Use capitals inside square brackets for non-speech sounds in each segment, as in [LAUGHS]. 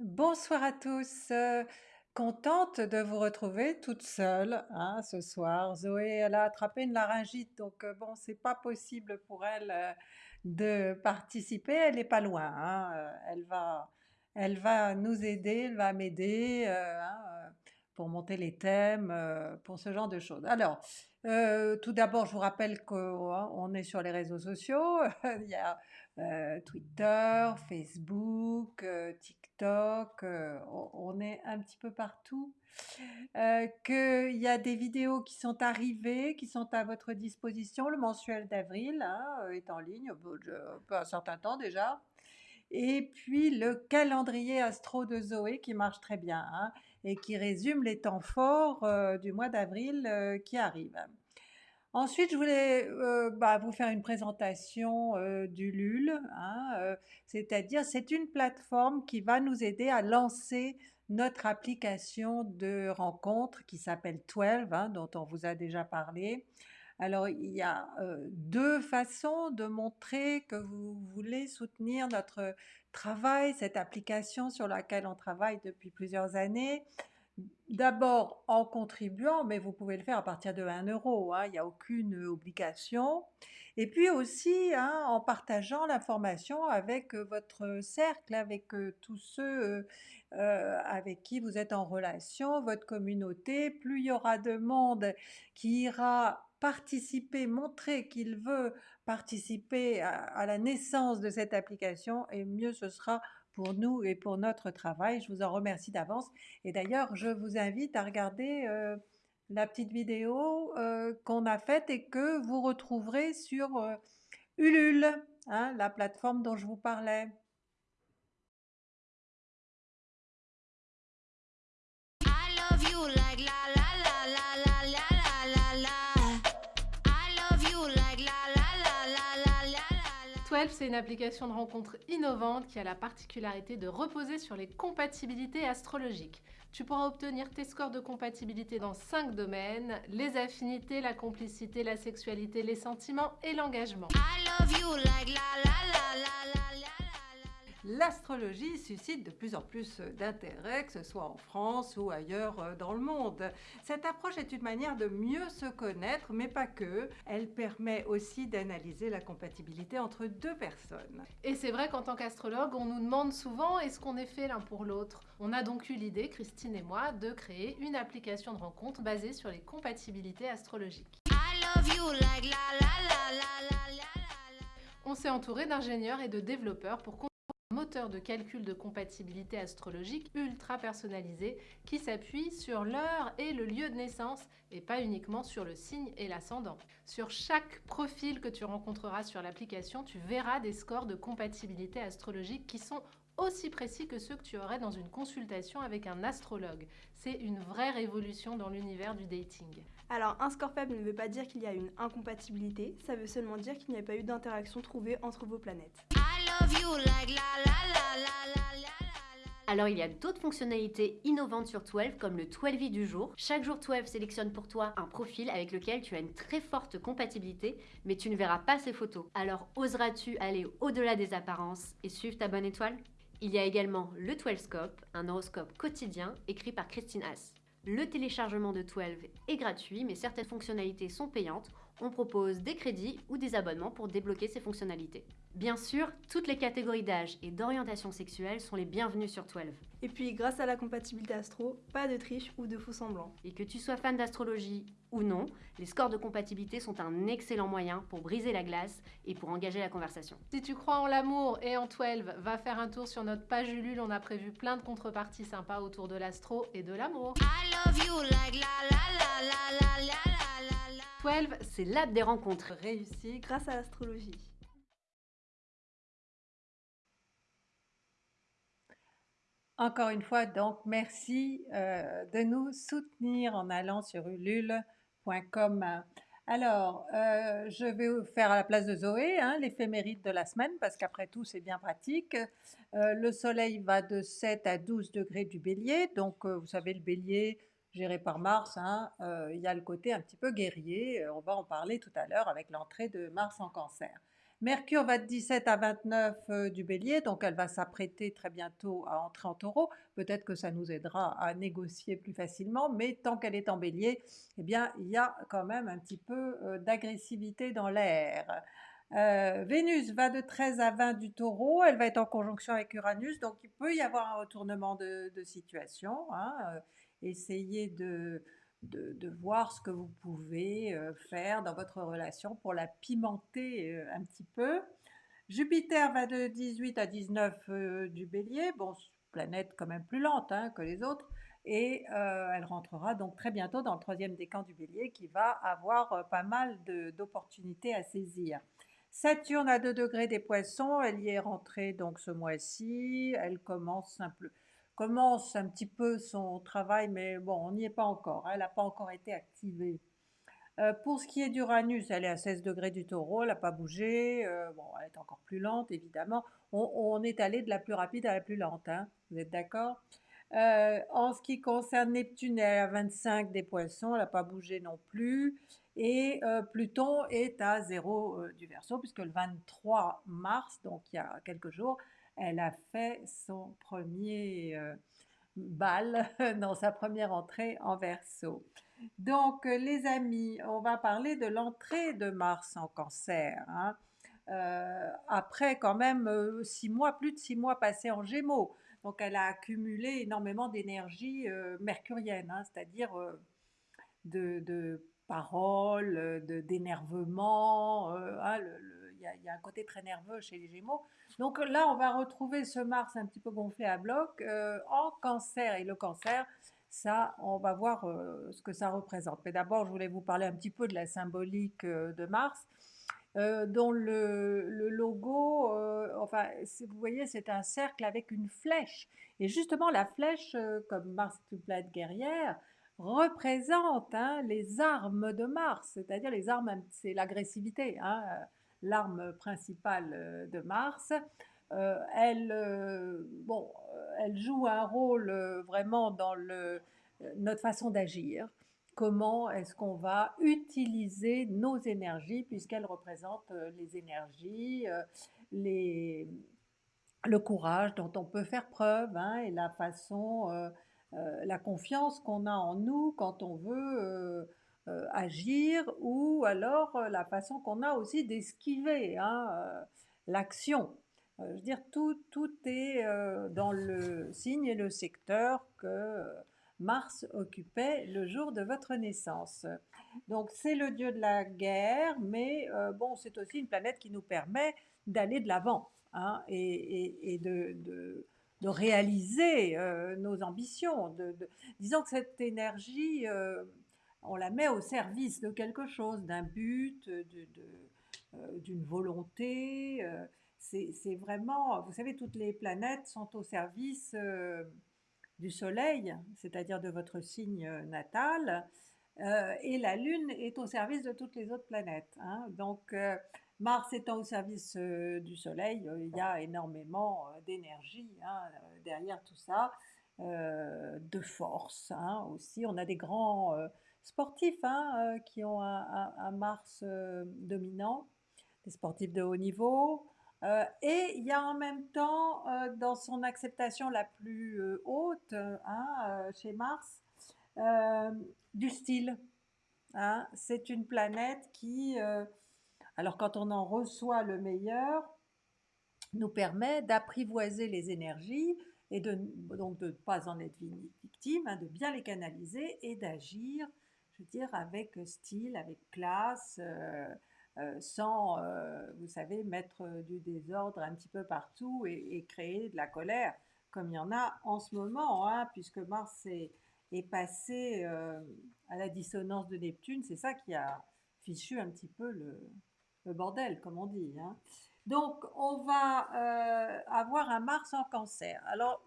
Bonsoir à tous, heu, contente de vous retrouver toute seule, hein, ce soir. Zoé, elle a attrapé une laryngite donc heu, bon, c'est pas possible pour elle, heu, de participer. Elle est pas loin, hein, elle va elle va nous aider, elle va m'aider, hein, pour monter les thèmes, pour ce genre de choses. Alors, heu, tout d'abord, je vous rappelle qu'on est sur les réseaux sociaux, [LAUGHS] il y a, heu, Twitter, Facebook, heu, TikTok, on est un petit peu partout. Qu'il y a des vidéos qui sont arrivées, qui sont à votre disposition. Le mensuel d'avril, hein, est en ligne, peu de peu un certain temps déjà. Et puis le calendrier astro de Zoé qui marche très bien, hein, et qui résume les temps forts, heu, du mois d'avril, heu, qui arrivent. Ensuite, je voulais, heu, bah, vous faire une présentation, heu, d'Ulule, hein, c'est-à-dire c'est une plateforme qui va nous aider à lancer notre application de rencontre qui s'appelle Twelve, hein, dont on vous a déjà parlé. Alors il y a, heu, 2 façons de montrer que vous voulez soutenir notre travail, cette application sur laquelle on travaille depuis plusieurs années. D'abord en contribuant, mais vous pouvez le faire à partir de 1 €, hein, il y a aucune obligation. Et puis aussi, hein, en partageant l'information avec, votre cercle, avec, tous ceux, avec qui vous êtes en relation, votre communauté. Plus il y aura de monde qui ira participer, montrer qu'il veut participer à la naissance de cette application et mieux ce sera pour nous et pour notre travail. Je vous en remercie d'avance et d'ailleurs je vous invite à regarder, heu, la petite vidéo, heu, qu'on a faite et que vous retrouverez sur, heu, Ulule, hein, la plateforme dont je vous parlais. C'est une application de rencontre innovante qui a la particularité de reposer sur les compatibilités astrologiques. Tu pourras obtenir tes scores de compatibilité dans 5 domaines, les affinités, la complicité, la sexualité, les sentiments et l'engagement l'astrologie suscite de plus en plus d'intérêt, que ce soit en France ou ailleurs euh, dans le monde. Cette approche est une manière de mieux se connaître, mais pas que. Elle permet aussi d'analyser la compatibilité entre deux personnes. Et c'est vrai qu'en tant qu'astrologue, on nous demande souvent est-ce qu'on est fait l'un pour l'autre? On a donc eu l'idée, Christine et moi, de créer une application de rencontre basée sur les compatibilités astrologiques. On s'est entouré d'ingénieurs et de développeurs pour de calcul de compatibilité astrologique ultra personnalisé qui s'appuie sur l'heure et le lieu de naissance et pas uniquement sur le signe et l'ascendant. Sur chaque profil que tu rencontreras sur l'application, tu verras des scores de compatibilité astrologique qui sont aussi précis que ceux que tu aurais dans une consultation avec un astrologue. C'est une vraie révolution dans l'univers du dating. Alors, un score faible ne veut pas dire qu'il y a une incompatibilité, ça veut seulement dire qu'il n'y a pas eu d'interaction trouvée entre vos planètes. Alors il y a d'autres fonctionnalités innovantes sur 12 comme le 12i du jour. Chaque jour 12 sélectionne pour toi un profil avec lequel tu as une très forte compatibilité mais tu ne verras pas ses photos. Alors oseras-tu aller au-delà des apparences et suivre ta bonne étoile? Il y a également le 12scope, un horoscope quotidien écrit par Christine Haas. Le téléchargement de 12 est gratuit mais certaines fonctionnalités sont payantes on propose des crédits ou des abonnements pour débloquer ces fonctionnalités. Bien sûr, toutes les catégories d'âge et d'orientation sexuelle sont les bienvenues sur 12. Et puis, grâce à la compatibilité astro, pas de triche ou de faux semblants. Et que tu sois fan d'astrologie ou non, les scores de compatibilité sont un excellent moyen pour briser la glace et pour engager la conversation. Si tu crois en l'amour et en 12, va faire un tour sur notre page Ulule, on a prévu plein de contreparties sympas autour de l'astro et de l'amour. I love you la la la la la la 12, c'est l'app des rencontres. Réussi Grâce à l'astrologie. Encore une fois, donc merci euh, de nous soutenir en allant sur ulule.com. Alors, euh, je vais vous faire à la place de Zoé hein, l'éphéméride de la semaine, parce qu'après tout, c'est bien pratique. Euh, le soleil va de 7 à 12 degrés du bélier, donc euh, vous savez, le bélier géré par Mars, hein, euh, il y a le côté un petit peu guerrier, euh, on va en parler tout à l'heure avec l'entrée de Mars en cancer. Mercure va de 17 à 29 euh, du bélier, donc elle va s'apprêter très bientôt à entrer en taureau. Peut-être que ça nous aidera à négocier plus facilement, mais tant qu'elle est en bélier, eh bien, il y a quand même un petit peu d'agressivité dans l'air. Vénus va de 13 à 20 du taureau, elle va être en conjonction avec Uranus, donc il peut y avoir un retournement de, situation. Hein, essayez de, de, voir ce que vous pouvez euh, faire dans votre relation pour la pimenter euh, un petit peu. Jupiter va de 18 à 19 euh, du bélier, bon, planète quand même plus lente hein, que les autres, et elle rentrera donc très bientôt dans le troisième décan du bélier qui va avoir pas mal d'opportunités à saisir. Saturne à 2 degrés des poissons, elle y est rentrée donc ce mois-ci, elle commence simplement commence un petit peu son travail, mais bon, on n'y est pas encore, hein, elle n'a pas encore été activée. Euh, pour ce qui est d'Uranus, elle est à 16 degrés du taureau, elle n'a pas bougé, euh, elle est encore plus lente évidemment. On, est allé de la plus rapide à la plus lente, hein, vous êtes d'accord? Euh, En ce qui concerne Neptune, elle est à 25 des poissons, elle n'a pas bougé non plus. Et Pluton est à 0 du Verseau, puisque le 23 mars, donc il y a quelques jours, elle a fait son premier euh, bal [LAUGHS] dans sa première entrée en verso. Donc euh, les amis, on va parler de l'entrée de Mars en cancer. Hein. Euh, après quand même six mois, plus de six mois passés en gémeaux. Donc elle a accumulé énormément d'énergie mercurienne, hein, c'est-à-dire de, paroles, d'énervement. Hein, y, a un côté très nerveux chez les Gémeaux. Donc là, on va retrouver ce Mars un petit peu gonflé à bloc euh, en cancer. Et le cancer, ça, on va voir euh, ce que ça représente. Mais d'abord, je voulais vous parler un petit peu de la symbolique euh, de Mars. dont le, le logo, enfin, vous voyez, c'est un cercle avec une flèche. Et justement, la flèche, comme Mars est une planète guerrière, représente hein, les armes de Mars, c'est-à-dire les armes, c'est l'agressivité. Hein, l'arme principale euh, de Mars. Euh, elle, euh, bon, elle joue un rôle vraiment dans le, notre façon d'agir. Comment est-ce qu'on va utiliser nos énergies, puisqu'elle représente les énergies, les, le courage dont on peut faire preuve hein, et la façon, la confiance qu'on a en nous quand on veut euh, agir ou alors euh, la façon qu'on a aussi d'esquiver hein, euh, l'action. je veux dire, tout, tout est dans le signe et le secteur que Mars occupait le jour de votre naissance. Donc c'est le dieu de la guerre, mais bon, c'est aussi une planète qui nous permet d'aller de l'avant hein, et, de, de réaliser nos ambitions. De, disons que cette énergie on la met au service de quelque chose, d'un but, euh, d'une volonté. Euh, c'est vraiment, vous savez, toutes les planètes sont au service euh, du Soleil, c'est-à-dire de votre signe natal, et la Lune est au service de toutes les autres planètes. Hein. Donc, Mars étant au service du Soleil, il y a énormément d'énergie hein, derrière tout ça, de force hein, aussi. On a des grands sportifs hein, euh, qui ont un, Mars euh, dominant, des sportifs de haut niveau. Euh, et il y a en même temps, dans son acceptation la plus haute hein, chez Mars, du style. Hein. C'est une planète qui, alors quand on en reçoit le meilleur, nous permet d'apprivoiser les énergies et de, donc de ne pas en être victime, de bien les canaliser et d'agir je dire, avec style, avec classe, euh, euh, sans, euh, vous savez, mettre du désordre un petit peu partout et, créer de la colère, comme il y en a en ce moment, hein, puisque Mars est, passé à la dissonance de Neptune, c'est ça qui a fichu un petit peu le, bordel, comme on dit. Hein. Donc, on va avoir un Mars en cancer. Alors,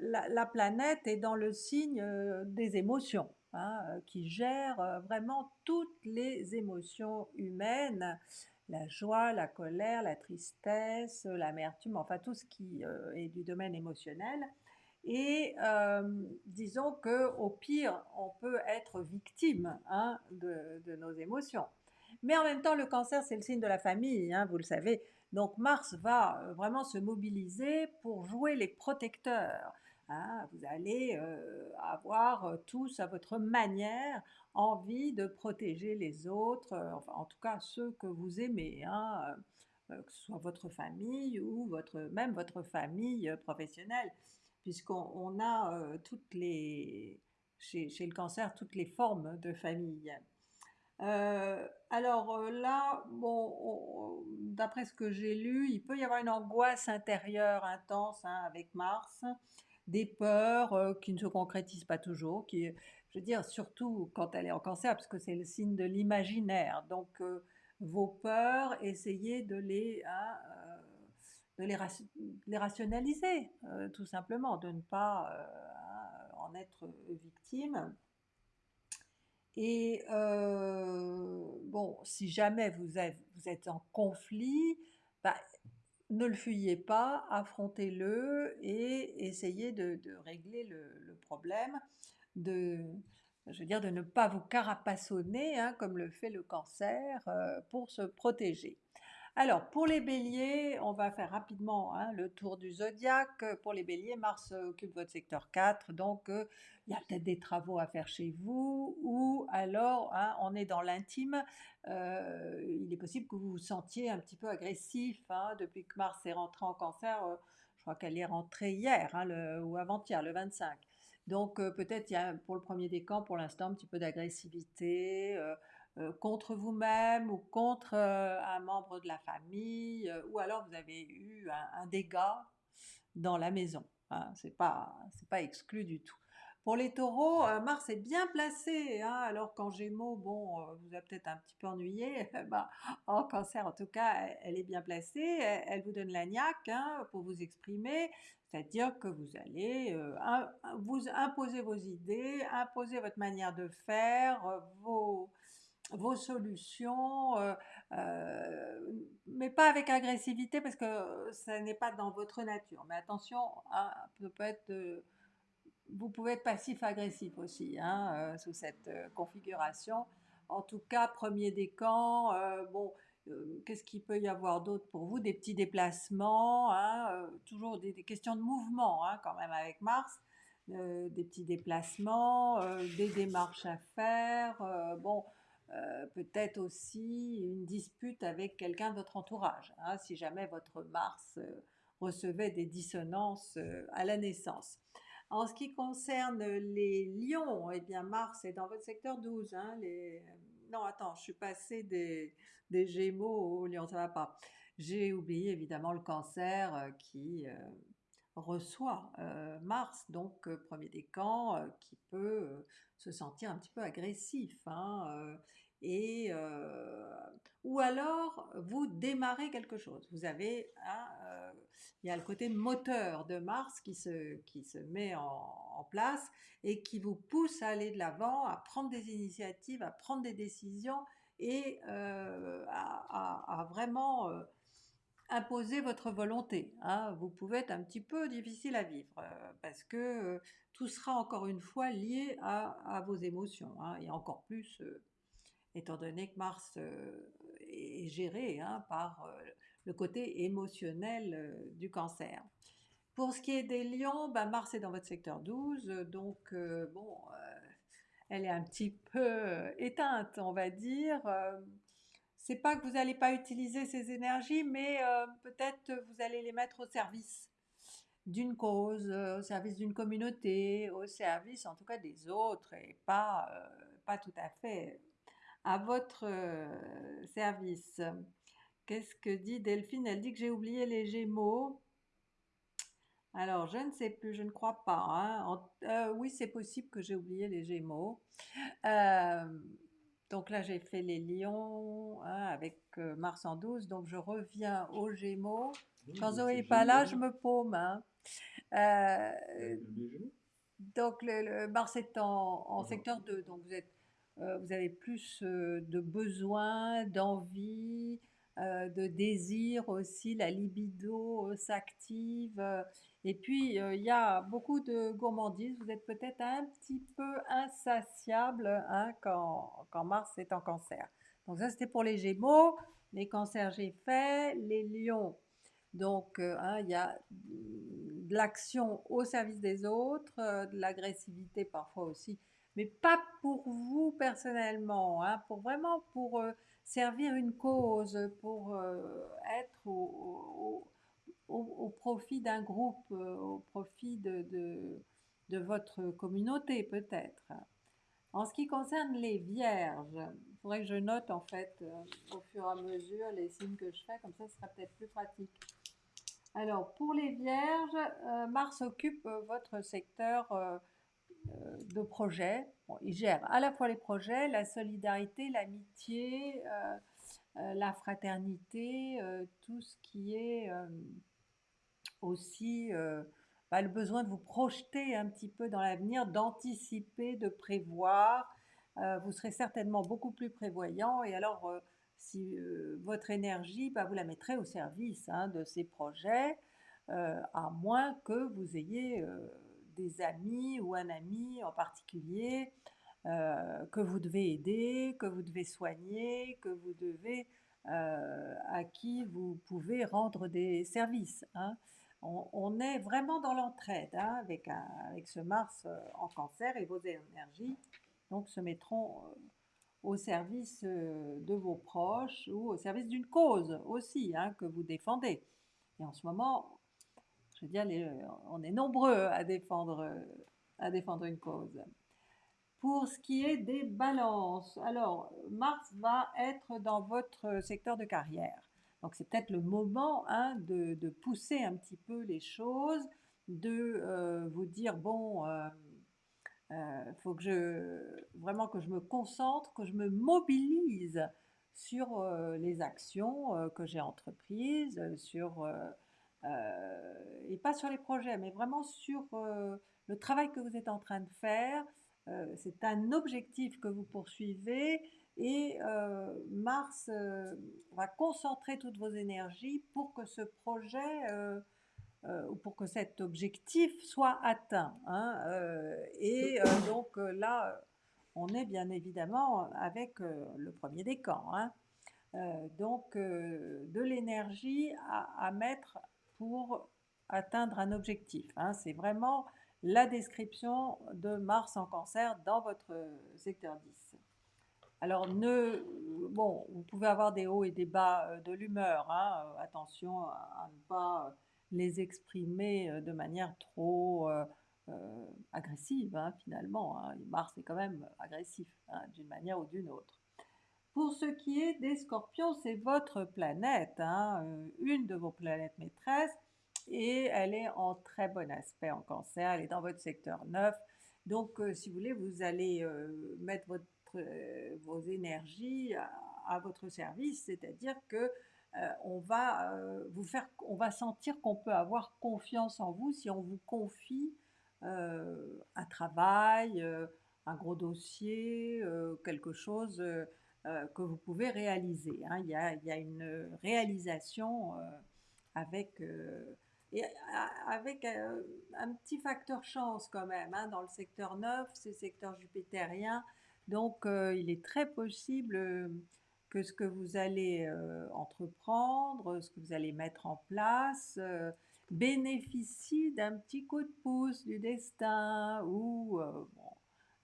la planète est dans le signe des émotions. Hein, euh, qui gère euh, vraiment toutes les émotions humaines, la joie, la colère, la tristesse, l'amertume, enfin tout ce qui euh, est du domaine émotionnel. Et disons que au pire, on peut être victime hein, de, nos émotions. Mais en même temps, le cancer, c'est le signe de la famille, hein, vous le savez. Donc Mars va vraiment se mobiliser pour jouer les protecteurs. Hein. Vous allez euh, avoir euh, tous à votre manière envie de protéger les autres, euh, enfin en tout cas ceux que vous aimez, hein, que ce soit votre famille ou votre, même votre famille professionnelle, puisqu'on on a toutes les, chez, le cancer toutes les formes de famille. Alors là, bon, on- d'après ce que j'ai lu, il peut y avoir une angoisse intérieure intense hein, avec Mars, des peurs euh, qui ne se concrétisent pas toujours, qui, je veux dire, surtout quand elle est en cancer, parce que c'est le signe de l'imaginaire. Donc, euh, vos peurs, essayez de les, hein, euh, de les, rationaliser, tout simplement, de ne pas hein, en être victime. Et bon, si jamais vous êtes, vous êtes en conflit, bah, ne le fuyez pas, affrontez-le et essayez de, régler le, problème, de, je veux de ne pas vous carapassonner, hein, comme le fait le cancer, euh, pour se protéger. Alors, pour les béliers, on va faire rapidement hein, le tour du zodiaque. Pour les béliers, Mars euh, occupe votre secteur 4, donc euh, il y a peut-être des travaux à faire chez vous, ou alors hein, on est dans l'intime. Euh, il est possible que vous vous sentiez un petit peu agressif hein, depuis que Mars est rentré en cancer. je crois qu'elle est rentrée hier ou avant-hier, le 25. Donc peut-être il y a pour le premier décan pour l'instant un petit peu d'agressivité contre vous-même ou contre euh, un membre de la famille, euh, ou alors vous avez eu un, dégât dans la maison. Hein, c'est pas pas exclu du tout. Pour les taureaux, euh, Mars est bien placé, hein, alors qu'en Gémeaux, bon, euh, vous a peut-être un petit peu ennuyé. bah, [LAUGHS] en Cancer, en tout cas, elle, est bien placée. Elle, vous donne la niaque hein, pour vous exprimer, c'est-à-dire que vous allez euh, vous imposer vos idées, imposer votre manière de faire, euh, vos vos solutions, euh, euh, mais pas avec agressivité parce que ça n'est pas dans votre nature. Mais attention, hein, peut être, vous pouvez être passif-agressif aussi hein, euh, sous cette configuration. En tout cas, premier décan, bon, qu'est-ce qu'il peut y avoir d'autre pour vous? Des petits déplacements, hein, toujours des, des questions de mouvement quand même avec Mars. des petits déplacements, des démarches à faire, bon, euh, peut-être aussi une dispute avec quelqu'un de votre entourage, hein, si jamais votre Mars euh, recevait des dissonances euh, à la naissance. En ce qui concerne les lions, eh bien Mars est dans votre secteur 12. hein. Non, attends, je suis passée des, Gémeaux aux lions, ça va pas. J'ai oublié évidemment le cancer qui reçoit euh, Mars, donc euh, premier décan, euh, qui peut euh, se sentir un petit peu agressif. hein, et, ou alors, vous démarrez quelque chose. Vous avez, il y a le côté moteur de Mars qui se, qui se met en, place et qui vous pousse à aller de l'avant, à prendre des initiatives, à prendre des décisions et à, vraiment imposer votre volonté. hein. Vous pouvez être un petit peu difficile à vivre euh, parce que euh, tout sera encore une fois lié à, vos émotions hein, et encore plus euh, étant donné que Mars est géré hein, par le côté émotionnel du cancer. Pour ce qui est des lions, ben Mars est dans votre secteur 12, euh, donc bon, elle est un petit peu éteinte, on va dire. C'est pas que vous n'allez pas utiliser ces énergies, mais euh, peut-être vous allez les mettre au service d'une cause, euh, au service d'une communauté, au service en tout cas des autres et pas, euh, pas tout à fait à votre service. Qu'est-ce que dit Delphine? Elle dit que j'ai oublié les Gémeaux. Alors, je ne sais plus, je ne crois pas. hein. Oui, c'est possible que j'ai oublié les Gémeaux. Donc là, j'ai fait les Lions hein, avec euh, Mars en 12. Donc, je reviens aux Gémeaux. Quand Zoé n'est pas là, je me paume. hein. Euh, donc, le, le Mars est en, en secteur 2. Donc, vous, êtes, euh, vous avez plus euh, de besoins, d'envie, euh, de désir aussi. La libido euh, s'active. euh, et puis, il y a beaucoup de gourmandise. Vous êtes peut-être un petit peu insatiable hein, quand, quand Mars est en cancer. Donc ça, c'était pour les Gémeaux, les cancers, j'ai fait, les lions. Donc, hein, il y a de l'action au service des autres, de l'agressivité parfois aussi, mais pas pour vous personnellement, hein, pour vraiment pour servir une cause, pour être au, au, profit d'un groupe, au profit de, de, votre communauté peut-être. En ce qui concerne les vierges, il faudrait que je note en fait au fur et à mesure les signes que je fais, comme ça ce sera peut-être plus pratique. Alors, pour les vierges, euh, Mars occupe euh, votre secteur euh, de projet. il gère à la fois les projets, la solidarité, l'amitié, la fraternité, tout ce qui est aussi bah, le besoin de vous projeter un petit peu dans l'avenir, d'anticiper, de prévoir. vous serez certainement beaucoup plus prévoyant et alors si votre énergie, bah, vous la mettrez au service hein, de ces projets, à moins que vous ayez des amis ou un ami en particulier que vous devez aider, que vous devez soigner, que vous devez, à qui vous pouvez rendre des services. Hein. On, est vraiment dans l'entraide hein, avec, avec ce Mars en cancer et vos énergies donc se mettront au service euh, de vos proches ou au service d'une cause aussi hein, que vous défendez. Et en ce moment, je veux dire, on est nombreux à défendre, à défendre une cause. Pour ce qui est des balances, alors Mars va être dans votre secteur de carrière. Donc c'est peut-être le moment hein, de, pousser un petit peu les choses, de euh, vous dire, bon, euh, euh, faut que je vraiment que je me concentre, que je me mobilise sur euh, les actions euh, que j'ai entreprises, sur et pas sur les projets, mais vraiment sur le travail que vous êtes en train de faire. c'est un objectif que vous poursuivez et Mars va concentrer toutes vos énergies pour que ce projet euh, pour que cet objectif soit atteint. Hein, euh, et euh, donc là, on est bien évidemment avec le premier camps. Hein. donc de l'énergie à, mettre pour atteindre un objectif. Hein. C'est vraiment la description de Mars en cancer dans votre secteur 10. Alors, ne, bon, vous pouvez avoir des hauts et des bas de l'humeur. attention à ne pas les exprimer euh, de manière trop euh, euh, agressive, hein, finalement. Hein. Mars est quand même agressif, hein, d'une manière ou d'une autre. Pour ce qui est des scorpions, c'est votre planète, une de vos planètes maîtresses, et elle est en très bon aspect en cancer, elle est dans votre secteur 9. Donc, si vous voulez, vous allez mettre votre, vos énergies à, votre service, c'est-à-dire que euh, on va euh, vous faire, on va sentir qu'on peut avoir confiance en vous si on vous confie euh, un travail, un gros dossier, quelque chose que vous pouvez réaliser. Hein. Il, y a, une réalisation avec, avec un petit facteur chance quand même hein, dans le secteur 9, c'est secteur jupitérien. Donc il est très possible que ce que vous allez euh, entreprendre, ce que vous allez mettre en place, euh, bénéficie d'un petit coup de pouce du destin ou euh,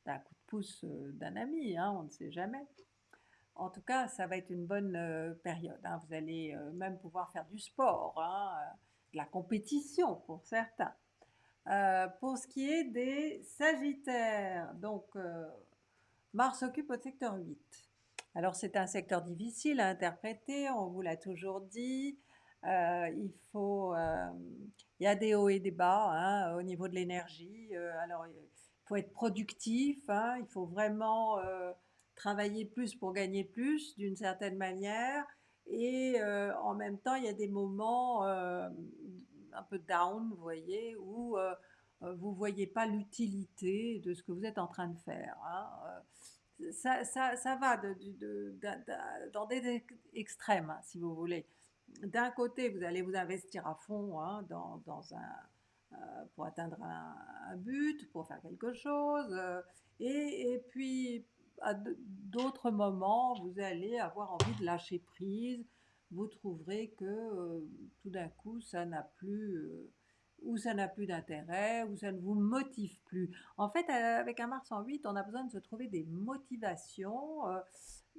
d'un coup de pouce d'un ami, hein, on ne sait jamais. En tout cas, ça va être une bonne période. Hein. Vous allez même pouvoir faire du sport, hein, de la compétition pour certains. pour ce qui est des Sagittaires, donc Mars occupe au secteur 8. Alors c'est un secteur difficile à interpréter, on vous l'a toujours dit. Euh, il faut, euh, il y a des hauts et des bas hein, au niveau de l'énergie. Euh, alors il faut être productif, il faut vraiment travailler plus pour gagner plus d'une certaine manière. Et en même temps, il y a des moments un peu down, vous voyez, où vous ne voyez pas l'utilité de ce que vous êtes en train de faire. Hein, ça, ça, ça va dans des extrêmes, hein, si vous voulez. D'un côté, vous allez vous investir à fond hein, dans, dans, un, euh, pour atteindre un, but, pour faire quelque chose. Euh, et, puis, à d'autres moments, vous allez avoir envie de lâcher prise. Vous trouverez que euh, tout d'un coup, ça n'a plus, euh, ou ça n'a plus d'intérêt, ou ça ne vous motive plus. En fait, avec un Mars en 8, on a besoin de se trouver des motivations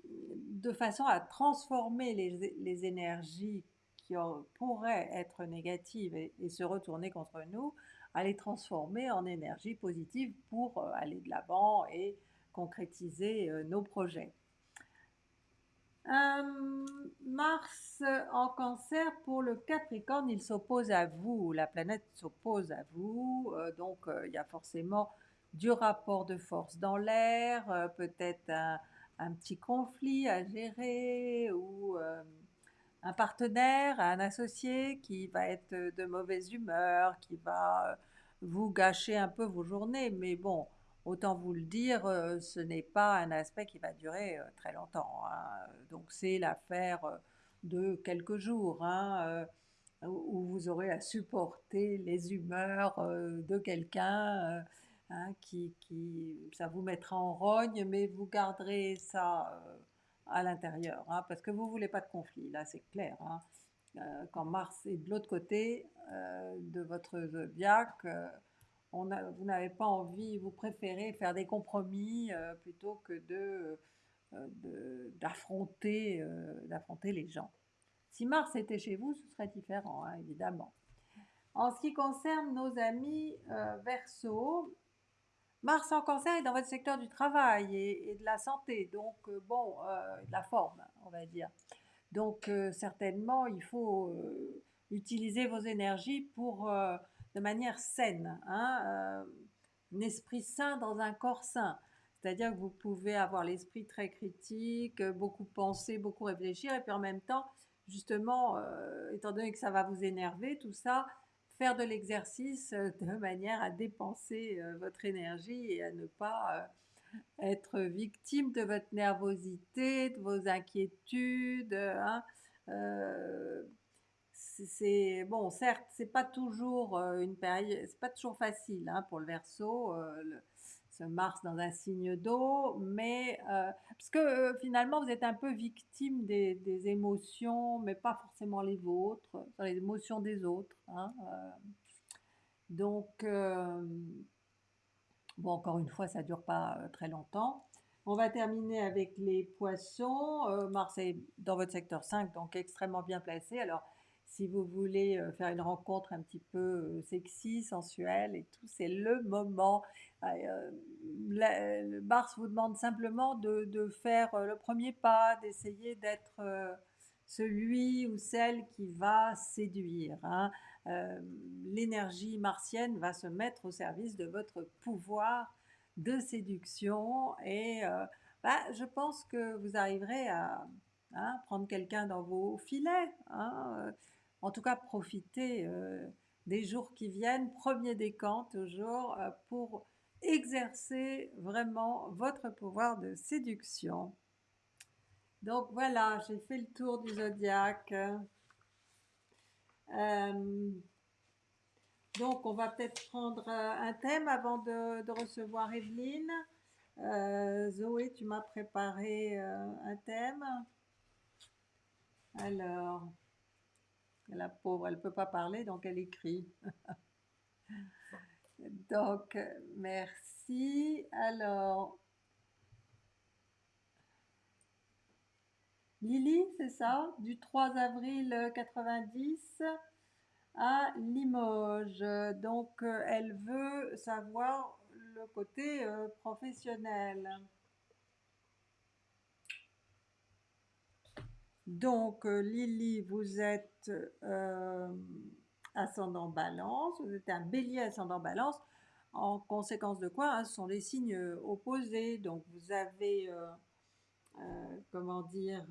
de façon à transformer les, les énergies qui pourraient être négatives et, se retourner contre nous, à les transformer en énergie positive pour euh, aller de l'avant et concrétiser euh, nos projets. Euh, Mars en cancer, pour le Capricorne, il s'oppose à vous, la planète s'oppose à vous, donc il y a forcément du rapport de force dans l'air, peut-être un, petit conflit à gérer ou un partenaire, un associé qui va être de mauvaise humeur, qui va euh, vous gâcher un peu vos journées. Mais bon, autant vous le dire, euh, ce n'est pas un aspect qui va durer euh, très longtemps. Hein. Donc c'est l'affaire de quelques jours. Hein, où vous aurez à supporter les humeurs de quelqu'un hein, qui, qui, ça vous mettra en rogne, mais vous garderez ça à l'intérieur, parce que vous voulez pas de conflit, là c'est clair. Euh, quand Mars est de l'autre côté euh, de votre zodiaque, euh, vous n'avez pas envie, vous préférez faire des compromis plutôt que de, d'affronter, d'affronter les gens. Si Mars était chez vous, ce serait différent, hein, évidemment. En ce qui concerne nos amis Verseau, Mars en cancer est dans votre secteur du travail et, de la santé, donc euh, bon, euh, de la forme, on va dire. Donc euh, certainement, il faut utiliser vos énergies pour, de manière saine, hein, un esprit sain dans un corps sain. C'est-à-dire que vous pouvez avoir l'esprit très critique, beaucoup penser, beaucoup réfléchir, et puis en même temps, justement, étant donné que ça va vous énerver, tout ça, faire de l'exercice euh, de manière à dépenser euh, votre énergie et à ne pas euh, être victime de votre nervosité, de vos inquiétudes. Hein. C'est bon, certes, c'est pas toujours une période, c'est pas toujours facile hein, pour le verso ce Mars dans un signe d'eau, mais euh, parce que euh, finalement vous êtes un peu victime des, émotions, mais pas forcément les vôtres, les émotions des autres. Hein, euh. donc, bon, encore une fois, ça dure pas très longtemps. On va terminer avec les poissons. Mars est dans votre secteur 5, donc extrêmement bien placé. Alors, si vous voulez faire une rencontre un petit peu sexy, sensuelle et tout, c'est le moment. Le Mars vous demande simplement de, faire le premier pas, d'essayer d'être celui ou celle qui va séduire. Hein. L'énergie martienne va se mettre au service de votre pouvoir de séduction et bah, je pense que vous arriverez à hein, prendre quelqu'un dans vos filets. Hein, en tout cas, profitez euh, des jours qui viennent, premier décan toujours, euh, pour exercer vraiment votre pouvoir de séduction. Donc voilà, j'ai fait le tour du zodiaque. Euh, donc on va peut-être prendre un thème avant de, de recevoir Evelyne. Zoé, tu m'as préparé un thème. Alors, la pauvre, elle ne peut pas parler, donc elle écrit. donc, merci. Alors, Lily, c'est ça? Du 3 avril 90 à Limoges. Donc, elle veut savoir le côté euh, professionnel. Donc, euh, Lily, vous êtes euh, ascendant balance, vous êtes un bélier ascendant balance, en conséquence de quoi hein, ce sont les signes opposés. Donc, vous avez, euh, comment dire,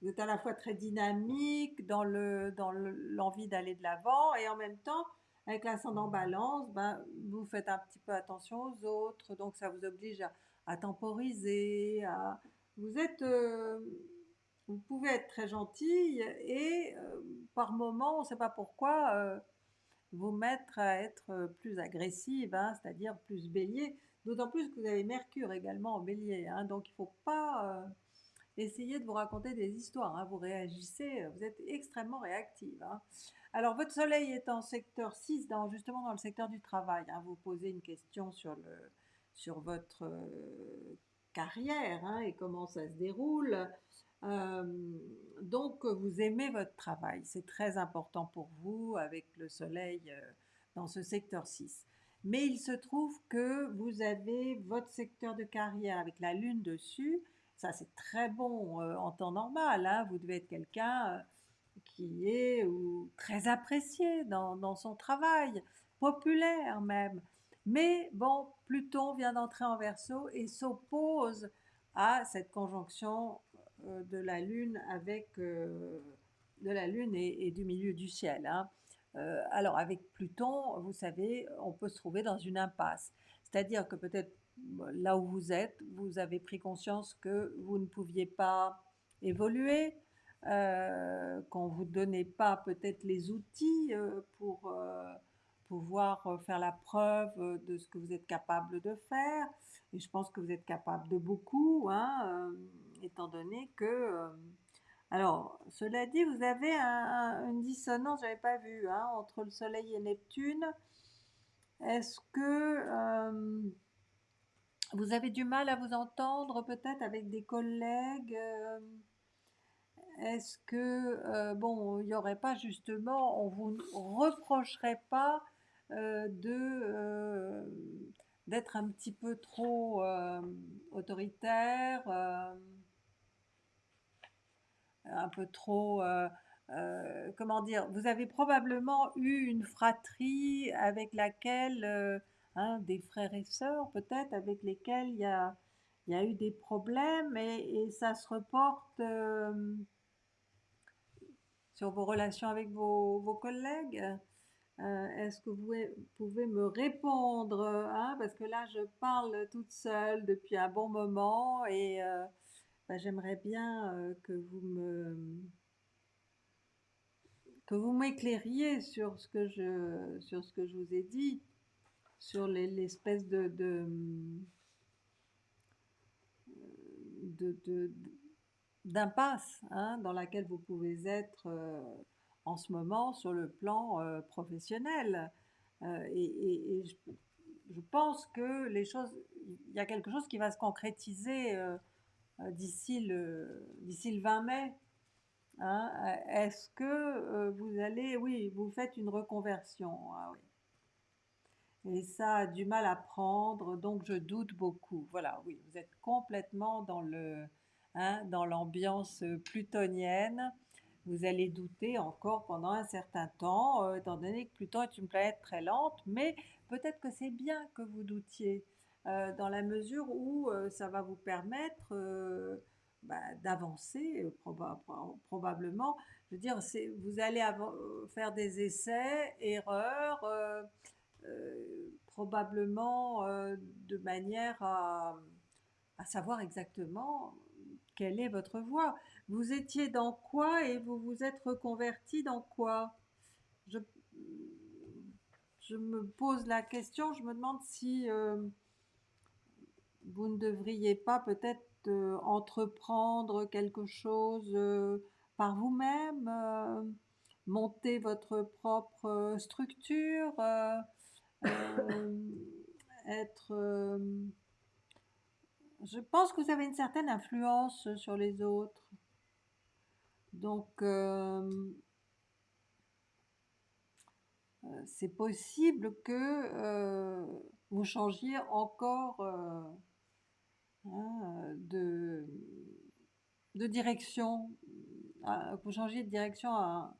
vous êtes à la fois très dynamique dans l'envie dans d'aller de l'avant et en même temps, avec l'ascendant balance, ben, vous faites un petit peu attention aux autres, donc ça vous oblige à, temporiser, à, vous êtes vous pouvez être très gentille et euh, par moment, on ne sait pas pourquoi, euh, vous mettre à être plus agressive, hein, c'est-à-dire plus bélier. D'autant plus que vous avez Mercure également en bélier. hein, donc il ne faut pas euh, essayer de vous raconter des histoires. hein, vous réagissez, vous êtes extrêmement réactive. Alors votre soleil est en secteur 6, dans, justement dans le secteur du travail. vous posez une question sur, le, sur votre carrière et comment ça se déroule. Euh, donc, vous aimez votre travail. C'est très important pour vous avec le soleil euh, dans ce secteur 6. Mais il se trouve que vous avez votre secteur de carrière avec la lune dessus. Ça, c'est très bon euh, en temps normal. hein. Vous devez être quelqu'un qui est ou, très apprécié dans, dans son travail, populaire même. Mais bon, Pluton vient d'entrer en verso et s'oppose à cette conjonction de la Lune avec euh, de la Lune et, du milieu du ciel. hein. Euh, alors avec Pluton, vous savez, on peut se trouver dans une impasse. C'est-à-dire que peut-être euh, là où vous êtes, vous avez pris conscience que vous ne pouviez pas évoluer, euh, qu'on ne vous donnait pas peut-être les outils euh, pour euh, pouvoir euh, faire la preuve euh, de ce que vous êtes capable de faire. Et je pense que vous êtes capable de beaucoup, hein, euh, étant donné que... euh, alors, cela dit, vous avez un- un- une dissonance, je n'avais pas vu, hein, entre le Soleil et Neptune. Est-ce que euh, vous avez du mal à vous entendre peut-être avec des collègues euh, Est-ce que, bon, il n'y aurait pas justement, on vous reprocherait pas de d'être un petit peu trop autoritaire, un peu trop, euh, euh, comment dire, vous avez probablement eu une fratrie avec laquelle, euh, hein, des frères et sœurs peut-être, avec lesquels il y a, y a eu des problèmes et, ça se reporte sur vos relations avec vos, vos collègues. Est-ce que vous pouvez me répondre hein, Parce que là, je parle toute seule depuis un bon moment et bah, j'aimerais bien euh, que vous me que vous m'éclairiez sur ce que je sur ce que je vous ai dit, sur les- l'espèce de de, d'impasse hein, dans laquelle vous pouvez être euh, en ce moment sur le plan euh, professionnel. Et je, je pense que les choses, il y a quelque chose qui va se concrétiser d'ici le, le 20 mai. hein. Euh, Est-ce que euh, vous allez, oui, vous faites une reconversion, ah oui. Et ça a du mal à prendre, donc je doute beaucoup. Voilà, oui, vous êtes complètement dans hein, l'ambiance euh, plutonienne. Vous allez douter encore pendant un certain temps, euh, étant donné que Pluton est une planète très lente, mais peut-être que c'est bien que vous doutiez, euh, dans la mesure où euh, ça va vous permettre euh, bah, d'avancer, proba- pro- probablement. Je veux dire, vous allez faire des essais, erreurs, probablement de manière à, savoir exactement quelle est votre voie. Vous étiez dans quoi et vous vous êtes reconverti dans quoi? Je, me pose la question, je me demande si vous ne devriez pas peut-être euh, entreprendre quelque chose euh, par vous-même, euh, monter votre propre structure, [LAUGHS] être... je pense que vous avez une certaine influence sur les autres. Donc, c'est possible que vous changiez encore hein, de, direction, vous changiez de direction à...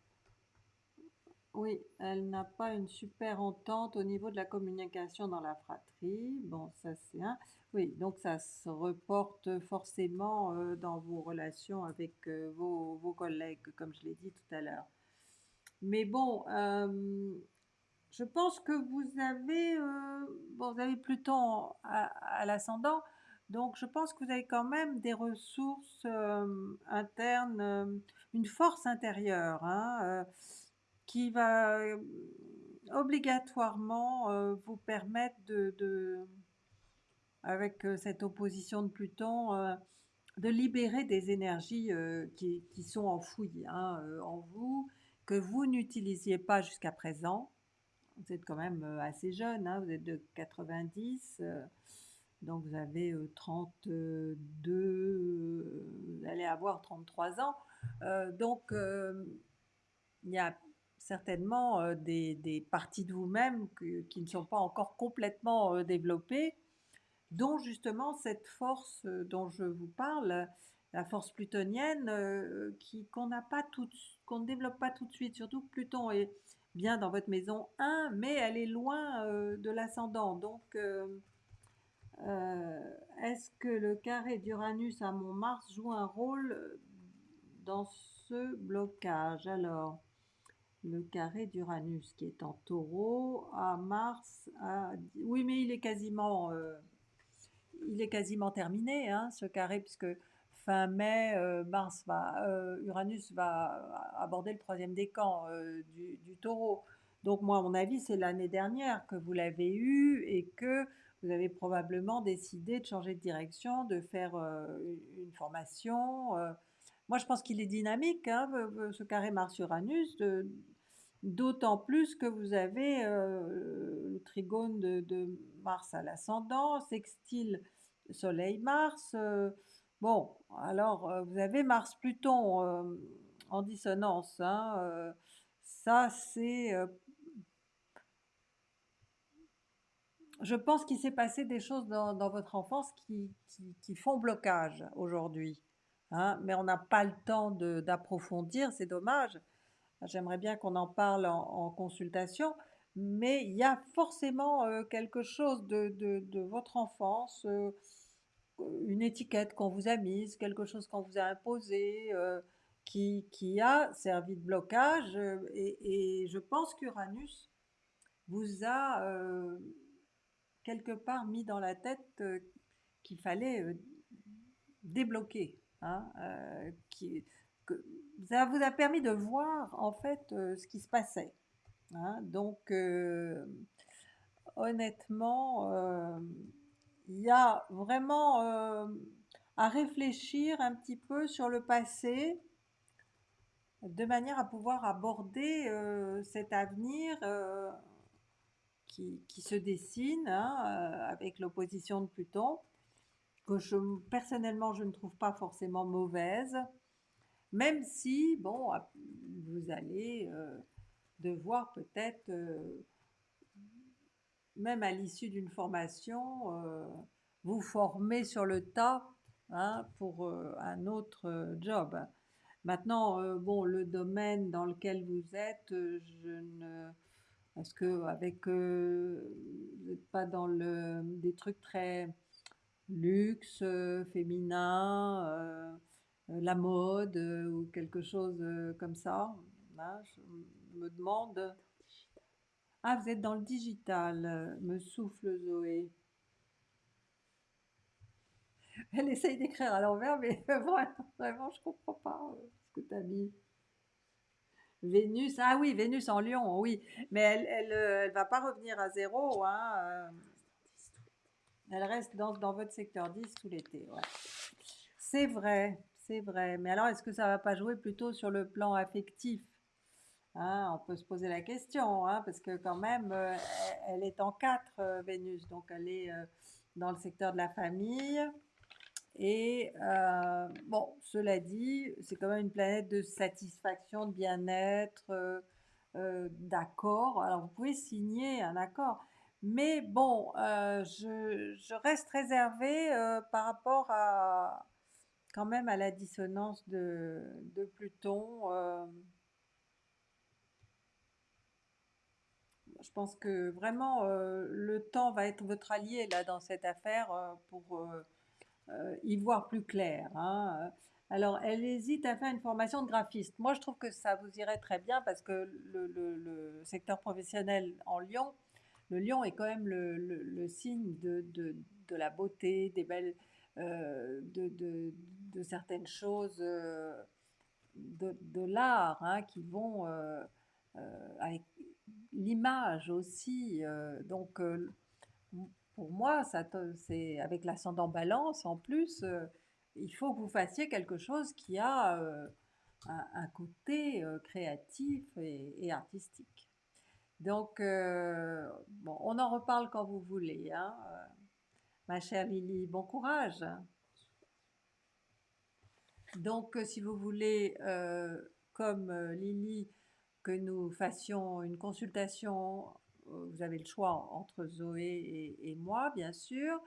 Oui, elle n'a pas une super entente au niveau de la communication dans la fratrie. Bon, ça c'est un. Oui, donc ça se reporte forcément euh, dans vos relations avec euh, vos, collègues, comme je l'ai dit tout à l'heure. Mais bon, euh, je pense que vous avez, euh, bon, vous avez Pluton à l'ascendant, donc je pense que vous avez quand même des ressources euh, internes, euh, une force intérieure, hein, euh, qui va obligatoirement vous permettre de, avec cette opposition de Pluton, de libérer des énergies qui, qui sont enfouies hein, en vous, que vous n'utilisiez pas jusqu'à présent. Vous êtes quand même assez jeune, hein, vous êtes de 90, euh, donc vous avez euh, 32, euh, vous allez avoir 33 ans. Euh, donc, euh, il y a certainement euh, des, parties de vous-même qui ne sont pas encore complètement euh, développées, dont justement cette force euh, dont je vous parle, la force plutonienne, euh, qui, qu'on qu'on ne développe pas tout de suite, surtout que Pluton est bien dans votre maison 1, mais elle est loin euh, de l'ascendant. Donc, euh, est-ce que le carré d'Uranus à mon Mars joue un rôle euh, dans ce blocage? Alors, le carré d'Uranus qui est en taureau à Mars, oui, mais il est quasiment, euh, il est quasiment terminé, hein, ce carré, puisque fin mai, Mars va, Uranus va aborder le troisième décan du, du taureau. Donc moi, à mon avis, c'est l'année dernière que vous l'avez eu et que vous avez probablement décidé de changer de direction, de faire euh, une formation. euh. Moi, je pense qu'il est dynamique, hein, ce carré Mars-Uranus, d'autant plus que vous avez euh, le trigone de, Mars à l'ascendant, sextile Soleil-Mars. bon, alors vous avez Mars-Pluton en dissonance. hein, ça, c'est je pense qu'il s'est passé des choses dans, votre enfance qui, font blocage aujourd'hui. hein, mais on n'a pas le temps d'approfondir, c'est dommage. J'aimerais bien qu'on en parle en, consultation, mais il y a forcément euh, quelque chose de, votre enfance, euh, une étiquette qu'on vous a mise, quelque chose qu'on vous a imposé, euh, qui, a servi de blocage. et, et je pense qu'Uranus vous a quelque part mis dans la tête euh, qu'il fallait euh, débloquer. hein, euh, qui, que, ça vous a permis de voir en fait ce qui se passait. hein. donc, honnêtement, il y a vraiment à réfléchir un petit peu sur le passé de manière à pouvoir aborder cet avenir qui, se dessine hein, euh, avec l'opposition de Pluton, que je, personnellement je ne trouve pas forcément mauvaise, même si, bon, vous allez euh, devoir peut-être, euh, même à l'issue d'une formation, vous former sur le tas hein, pour un autre job. Maintenant, bon, le domaine dans lequel vous êtes, je ne parce que avec euh, vous n'êtes pas dans le des trucs très luxe, euh, féminin, euh, la mode ou quelque chose comme ça. Je me demande. Ah, vous êtes dans le digital, me souffle Zoé. Elle essaye d'écrire à l'envers, mais [LAUGHS] vraiment, vraiment, je comprends pas ce que tu as mis. Vénus, ah oui, Vénus en Lion, oui, mais elle, elle, euh, va pas revenir à zéro, hein, euh, elle reste dans, votre secteur 10 tout l'été. C'est vrai, c'est vrai, mais alors est-ce que ça va pas jouer plutôt sur le plan affectif? Hein, on peut se poser la question, hein, parce que quand même, euh, elle, est en 4, Vénus, donc elle est dans le secteur de la famille. Et euh, bon, cela dit, c'est quand même une planète de satisfaction, de bien-être, euh, euh, d'accord. Alors vous pouvez signer un accord, mais bon, je, reste réservée par rapport à quand même à la dissonance de, de Pluton. je pense que vraiment le temps va être votre allié là dans cette affaire pour euh, y voir plus clair. hein. Alors, elle hésite à faire une formation de graphiste. Moi, je trouve que ça vous irait très bien parce que le, secteur professionnel en Lyon, le lion est quand même le, signe de, de- la beauté, des belles, euh, de, de- certaines choses, euh, de, l'art hein, qui vont avec l'image aussi. donc, pour moi, ça c'est avec l'ascendant balance en plus, euh, il faut que vous fassiez quelque chose qui a euh, un, côté euh, créatif et, artistique. Donc, bon, on en reparle quand vous voulez, hein, ma chère Lily. Bon courage. Donc, euh, si vous voulez, comme Lily, que nous fassions une consultation, vous avez le choix entre Zoé et, moi, bien sûr.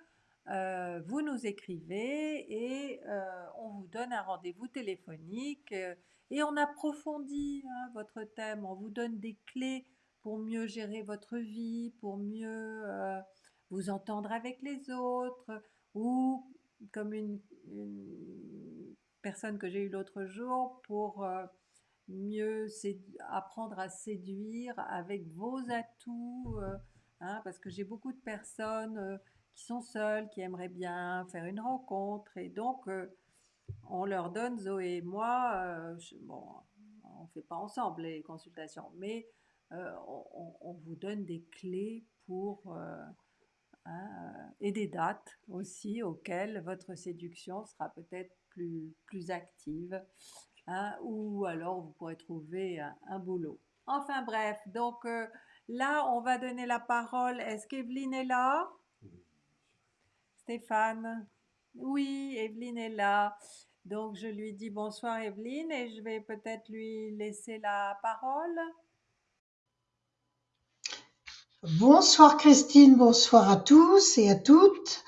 Euh, vous nous écrivez et euh, on vous donne un rendez-vous téléphonique euh, et on approfondit hein, votre thème, on vous donne des clés pour mieux gérer votre vie, pour mieux vous entendre avec les autres ou comme une, personne que j'ai eue l'autre jour pour mieux apprendre à séduire avec vos atouts, euh, hein, parce que j'ai beaucoup de personnes euh, qui sont seules, qui aimeraient bien faire une rencontre, et donc euh, on leur donne, Zoé et moi, bon, on ne fait pas ensemble les consultations, mais on, vous donne des clés pour, hein, et des dates aussi auxquelles votre séduction sera peut-être plus, plus active hein, ou alors vous pourrez trouver un, un boulot. Enfin bref, donc euh, là, on va donner la parole. Est-ce qu'Evelyne est là? Stéphane? Oui, Evelyne est là. Donc je lui dis bonsoir Evelyne et je vais peut-être lui laisser la parole. Bonsoir Christine, bonsoir à tous et à toutes.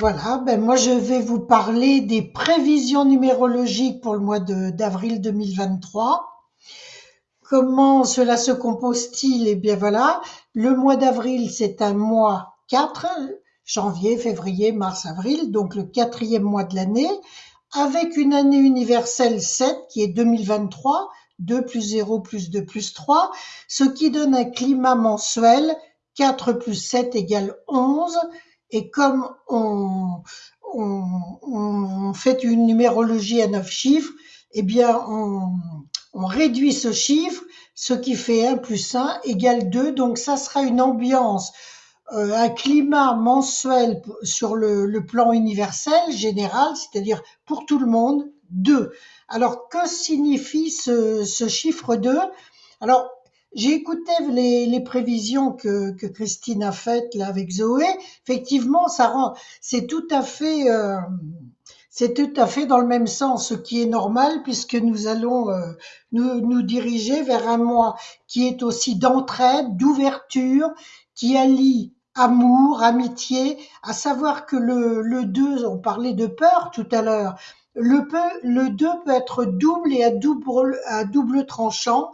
Voilà, ben moi je vais vous parler des prévisions numérologiques pour le mois d'avril 2023. Comment cela se compose-t-il? Eh bien voilà, le mois d'avril c'est un mois 4, janvier, février, mars, avril, donc le quatrième mois de l'année, avec une année universelle 7 qui est 2023, 2 plus 0 plus 2 plus 3, ce qui donne un climat mensuel 4 plus 7 égale 11. Et comme on, on, on fait une numérologie à 9 chiffres, eh bien, on, on réduit ce chiffre, ce qui fait 1 plus 1 égale 2. Donc, ça sera une ambiance, euh, un climat mensuel sur le, le plan universel, général, c'est-à-dire pour tout le monde, 2. Alors, que signifie ce, ce chiffre 2 Alors, j'ai écouté les, les prévisions que, que Christine a faites là avec Zoé. Effectivement, ça rend, c'est tout à fait, euh, c'est tout à fait dans le même sens, ce qui est normal puisque nous allons euh, nous, nous diriger vers un mois qui est aussi d'entraide, d'ouverture, qui allie amour, amitié, à savoir que le, le 2, on parlait de peur tout à l'heure, le, peu, le 2 peut être double et à double, à double tranchant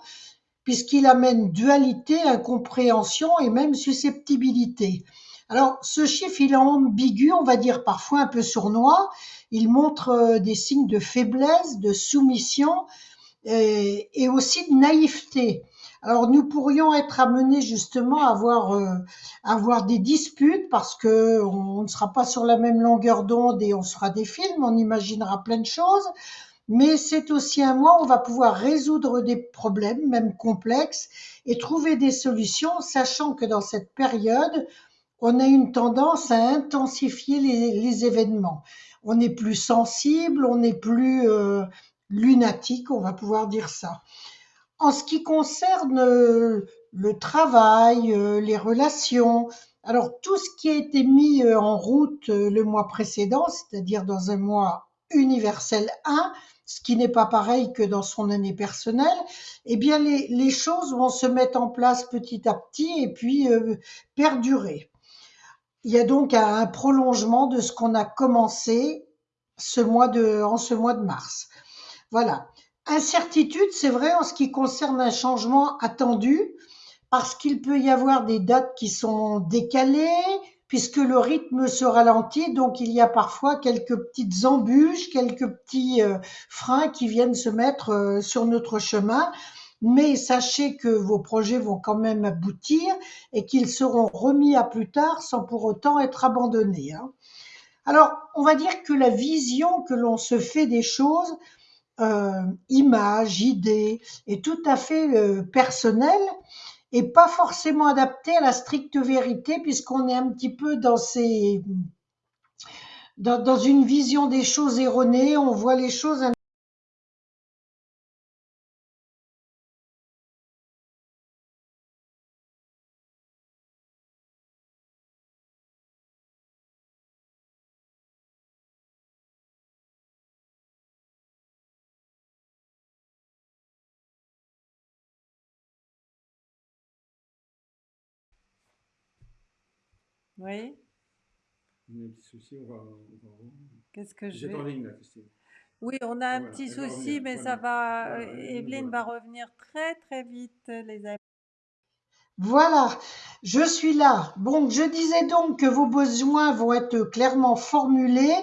puisqu'il amène dualité, incompréhension et même susceptibilité. Alors, ce chiffre, il est ambigu, on va dire parfois un peu sournois. Il montre euh, des signes de faiblesse, de soumission et, et aussi de naïveté. Alors, nous pourrions être amenés justement à avoir, euh, avoir des disputes parce que on ne sera pas sur la même longueur d'onde et on sera des films, on imaginera plein de choses mais c'est aussi un mois où on va pouvoir résoudre des problèmes, même complexes, et trouver des solutions, sachant que dans cette période, on a une tendance à intensifier les, événements. On est plus sensible, on est plus euh, lunatique, on va pouvoir dire ça. En ce qui concerne euh, le travail, euh, les relations, alors tout ce qui a été mis en route le mois précédent, c'est-à-dire dans un mois universel 1, ce qui n'est pas pareil que dans son année personnelle, eh bien les, les choses vont se mettre en place petit à petit et puis euh, perdurer. Il y a donc un, un prolongement de ce qu'on a commencé ce mois de, en ce mois de mars. Voilà. Incertitude, c'est vrai en ce qui concerne un changement attendu, parce qu'il peut y avoir des dates qui sont décalées, puisque le rythme se ralentit, donc il y a parfois quelques petites embûches, quelques petits euh, freins qui viennent se mettre euh, sur notre chemin. Mais sachez que vos projets vont quand même aboutir et qu'ils seront remis à plus tard sans pour autant être abandonnés. hein. Alors, on va dire que la vision que l'on se fait des choses, euh, images, idées, est tout à fait euh, personnelle et pas forcément adapté à la stricte vérité puisqu'on est un petit peu dans ces dans, une vision des choses erronée, on voit les choses Oui, On a un petit souci, on va, on va voir. qu'est-ce que Vous je êtes vais... en ligne là, Christine. Oui, on a un Voilà, petit souci, revenir, mais voilà. ça va. Voilà, euh, Evelyne voilà. va revenir très très vite, les amis. Voilà, je suis là. Bon, je disais donc que vos besoins vont être clairement formulés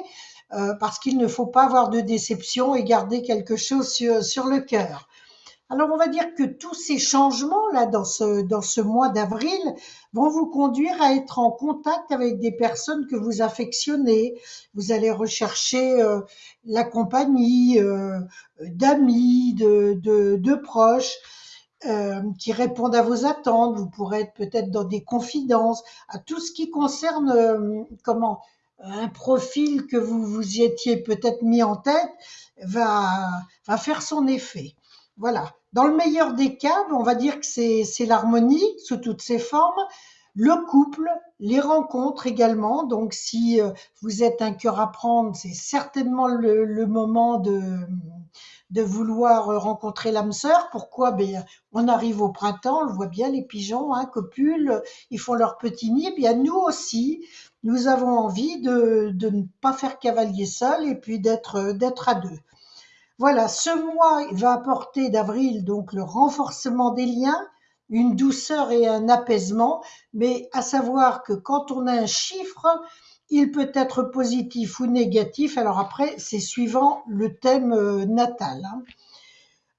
euh, parce qu'il ne faut pas avoir de déception et garder quelque chose sur, sur le cœur. Alors, on va dire que tous ces changements là dans ce, dans ce mois d'avril vont vous conduire à être en contact avec des personnes que vous affectionnez. Vous allez rechercher euh, la compagnie euh, d'amis, de, proches euh, qui répondent à vos attentes. Vous pourrez être peut-être dans des confidences, à tout ce qui concerne comment un profil que vous vous y étiez peut-être mis en tête va faire son effet. Voilà. Dans le meilleur des cas, on va dire que c'est l'harmonie sous toutes ses formes, le couple, les rencontres également. Donc, si euh, vous êtes un cœur à prendre, c'est certainement le, moment de, vouloir rencontrer l'âme sœur. Pourquoi? Ben, On arrive au printemps, on le voit bien, les pigeons hein, copulent, ils font leur petit nid. Bien, nous aussi, nous avons envie de, ne pas faire cavalier seul et puis d'être d'être à deux. Voilà, ce mois va apporter d'avril donc le renforcement des liens, une douceur et un apaisement, mais à savoir que quand on a un chiffre, il peut être positif ou négatif. Alors après, c'est suivant le thème euh, natal. hein.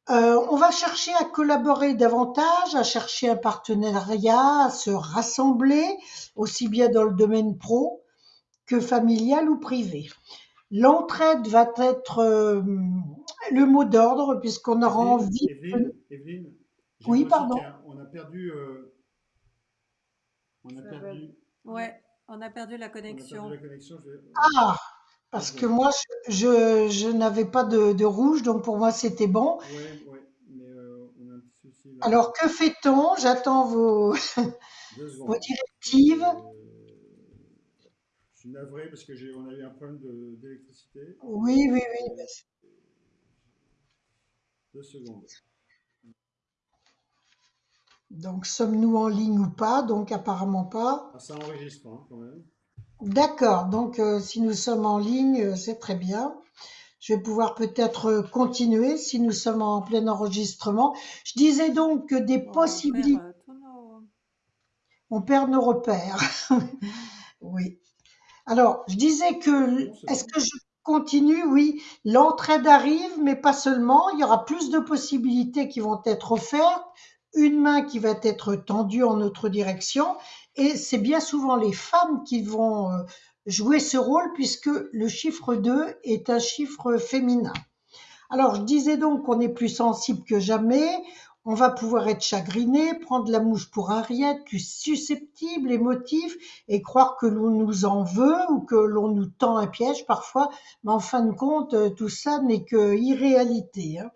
Euh, on va chercher à collaborer davantage, à chercher un partenariat, à se rassembler, aussi bien dans le domaine pro que familial ou privé. L'entraide va être euh, le mot d'ordre puisqu'on aura Evelyne, envie. Evelyne, Oui, pardon. a- On a perdu. euh, on a Ça perdu. Ouais, on a perdu la On a connexion. perdu la connexion. je vais- Ah, parce que moi, je, je, je n'avais pas de, de rouge, donc pour moi, c'était bon. Ouais, ouais, mais euh, on a un petit souci là. Alors, que fait-on? J'attends vos, [LAUGHS] vos directives. Je suis navré parce que j'ai, on a eu un problème d'électricité. Oui, oui, oui. Deux secondes. Donc, sommes-nous en ligne ou pas? Donc, apparemment pas. Ah, ça enregistre hein, quand même. D'accord. Donc, euh, si nous sommes en ligne, euh, c'est très bien. Je vais pouvoir peut-être euh, continuer si nous sommes en plein enregistrement. Je disais donc que des perd, possibilités. euh, nos- On perd nos repères. [LAUGHS] oui. Alors, je disais que, est-ce que je continue? Oui, l'entraide arrive, mais pas seulement. Il y aura plus de possibilités qui vont être offertes, une main qui va être tendue en notre direction, et c'est bien souvent les femmes qui vont euh, jouer ce rôle puisque le chiffre 2 est un chiffre féminin. Alors, je disais donc qu'on est plus sensible que jamais. On va pouvoir être chagriné, prendre la mouche pour rien, plus susceptible, émotif, et croire que l'on nous en veut ou que l'on nous tend un piège parfois. Mais en fin de compte, euh, tout ça n'est que irréalité. hein.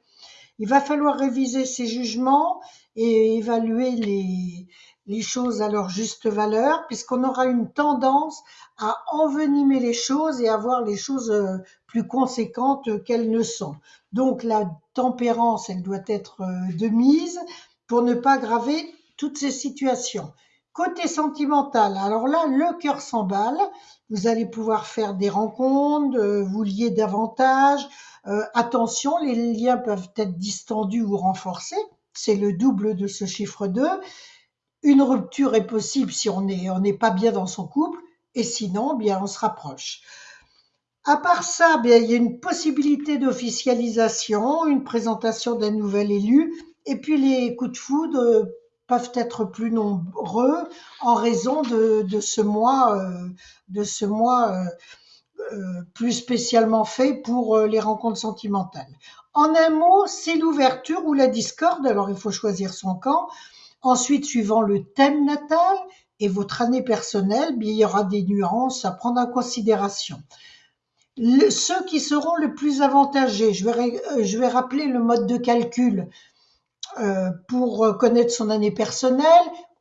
Il va falloir réviser ses jugements et évaluer les, les choses à leur juste valeur, puisqu'on aura une tendance à envenimer les choses et à voir les choses euh, plus conséquentes qu'elles ne sont. Donc la tempérance, elle doit être euh, de mise pour ne pas aggraver toutes ces situations. Côté sentimental, alors là, le cœur s'emballe. Vous allez pouvoir faire des rencontres, euh, vous lier davantage. Euh, attention, les liens peuvent être distendus ou renforcés. C'est le double de ce chiffre 2. Une rupture est possible si on n'est pas bien dans son couple, et sinon, bien, on se rapproche. À part ça, il y a une possibilité d'officialisation, une présentation d'un nouvel élu, et puis les coups de foudre euh, peuvent être plus nombreux en raison de, ce mois, de ce mois euh, euh, plus spécialement fait pour les rencontres sentimentales. En un mot, c'est l'ouverture ou la discorde, alors il faut choisir son camp, Ensuite, suivant le thème natal et votre année personnelle, bien, il y aura des nuances à prendre en considération. Ceux qui seront le plus avantagés, je vais, euh, rappeler le mode de calcul. Euh, pour euh, connaître son année personnelle,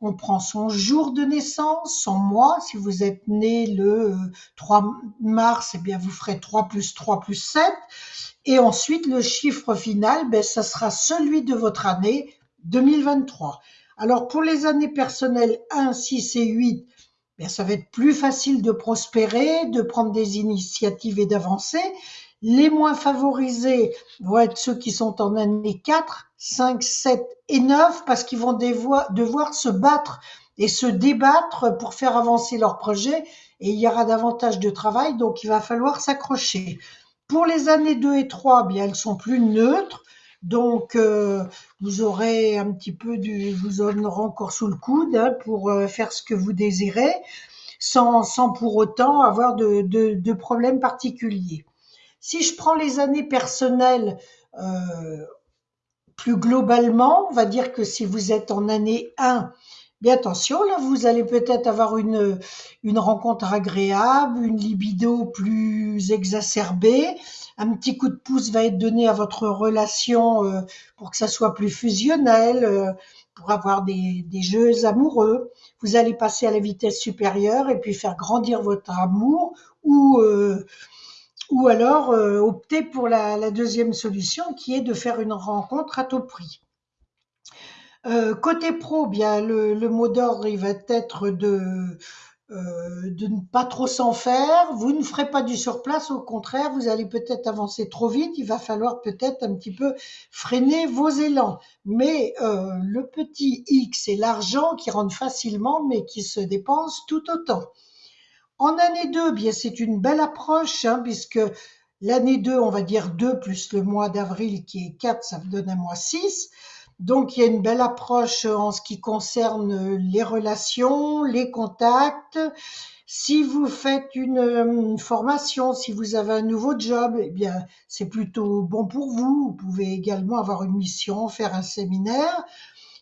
on prend son jour de naissance, son mois. Si vous êtes né le euh, 3 mars, eh bien vous ferez 3 plus 3 plus 7. Et ensuite, le chiffre final, ben, ça sera celui de votre année 2023. Alors pour les années personnelles 1, 6 et 8, ben, ça va être plus facile de prospérer, de prendre des initiatives et d'avancer. Les moins favorisés vont être ceux qui sont en année 4, 5, 7 et 9 parce qu'ils vont devoir, devoir se battre et se débattre pour faire avancer leur projet et il y aura davantage de travail, donc il va falloir s'accrocher. Pour les années 2 et 3, bien, elles sont plus neutres. Donc, euh, vous aurez un petit peu du, vous en aurez encore sous le coude hein, pour euh, faire ce que vous désirez, sans, sans pour autant avoir de, de, problèmes particuliers. Si je prends les années personnelles euh, plus globalement, on va dire que si vous êtes en année 1, bien attention, là, vous allez peut-être avoir une, une rencontre agréable, une libido plus exacerbée, un petit coup de pouce va être donné à votre relation euh, pour que ça soit plus fusionnel, euh, pour avoir des, des jeux amoureux. Vous allez passer à la vitesse supérieure et puis faire grandir votre amour ou euh, ou alors euh, opter pour la, la deuxième solution qui est de faire une rencontre à tout prix. Euh, côté pro, le mot d'ordre il va être de euh, de ne pas trop s'en faire. Vous ne ferez pas du surplace, au contraire, vous allez peut-être avancer trop vite. Il va falloir peut-être un petit peu freiner vos élans. Mais euh, le petit X, c'est l'argent qui rentre facilement, mais qui se dépense tout autant. En année 2, bien c'est une belle approche, hein, puisque l'année 2, on va dire 2 plus le mois d'avril qui est 4, ça vous donne un mois 6. Donc il y a une belle approche en ce qui concerne les relations, les contacts. Si vous faites une, une formation, si vous avez un nouveau job, eh bien c'est plutôt bon pour vous. Vous pouvez également avoir une mission, faire un séminaire.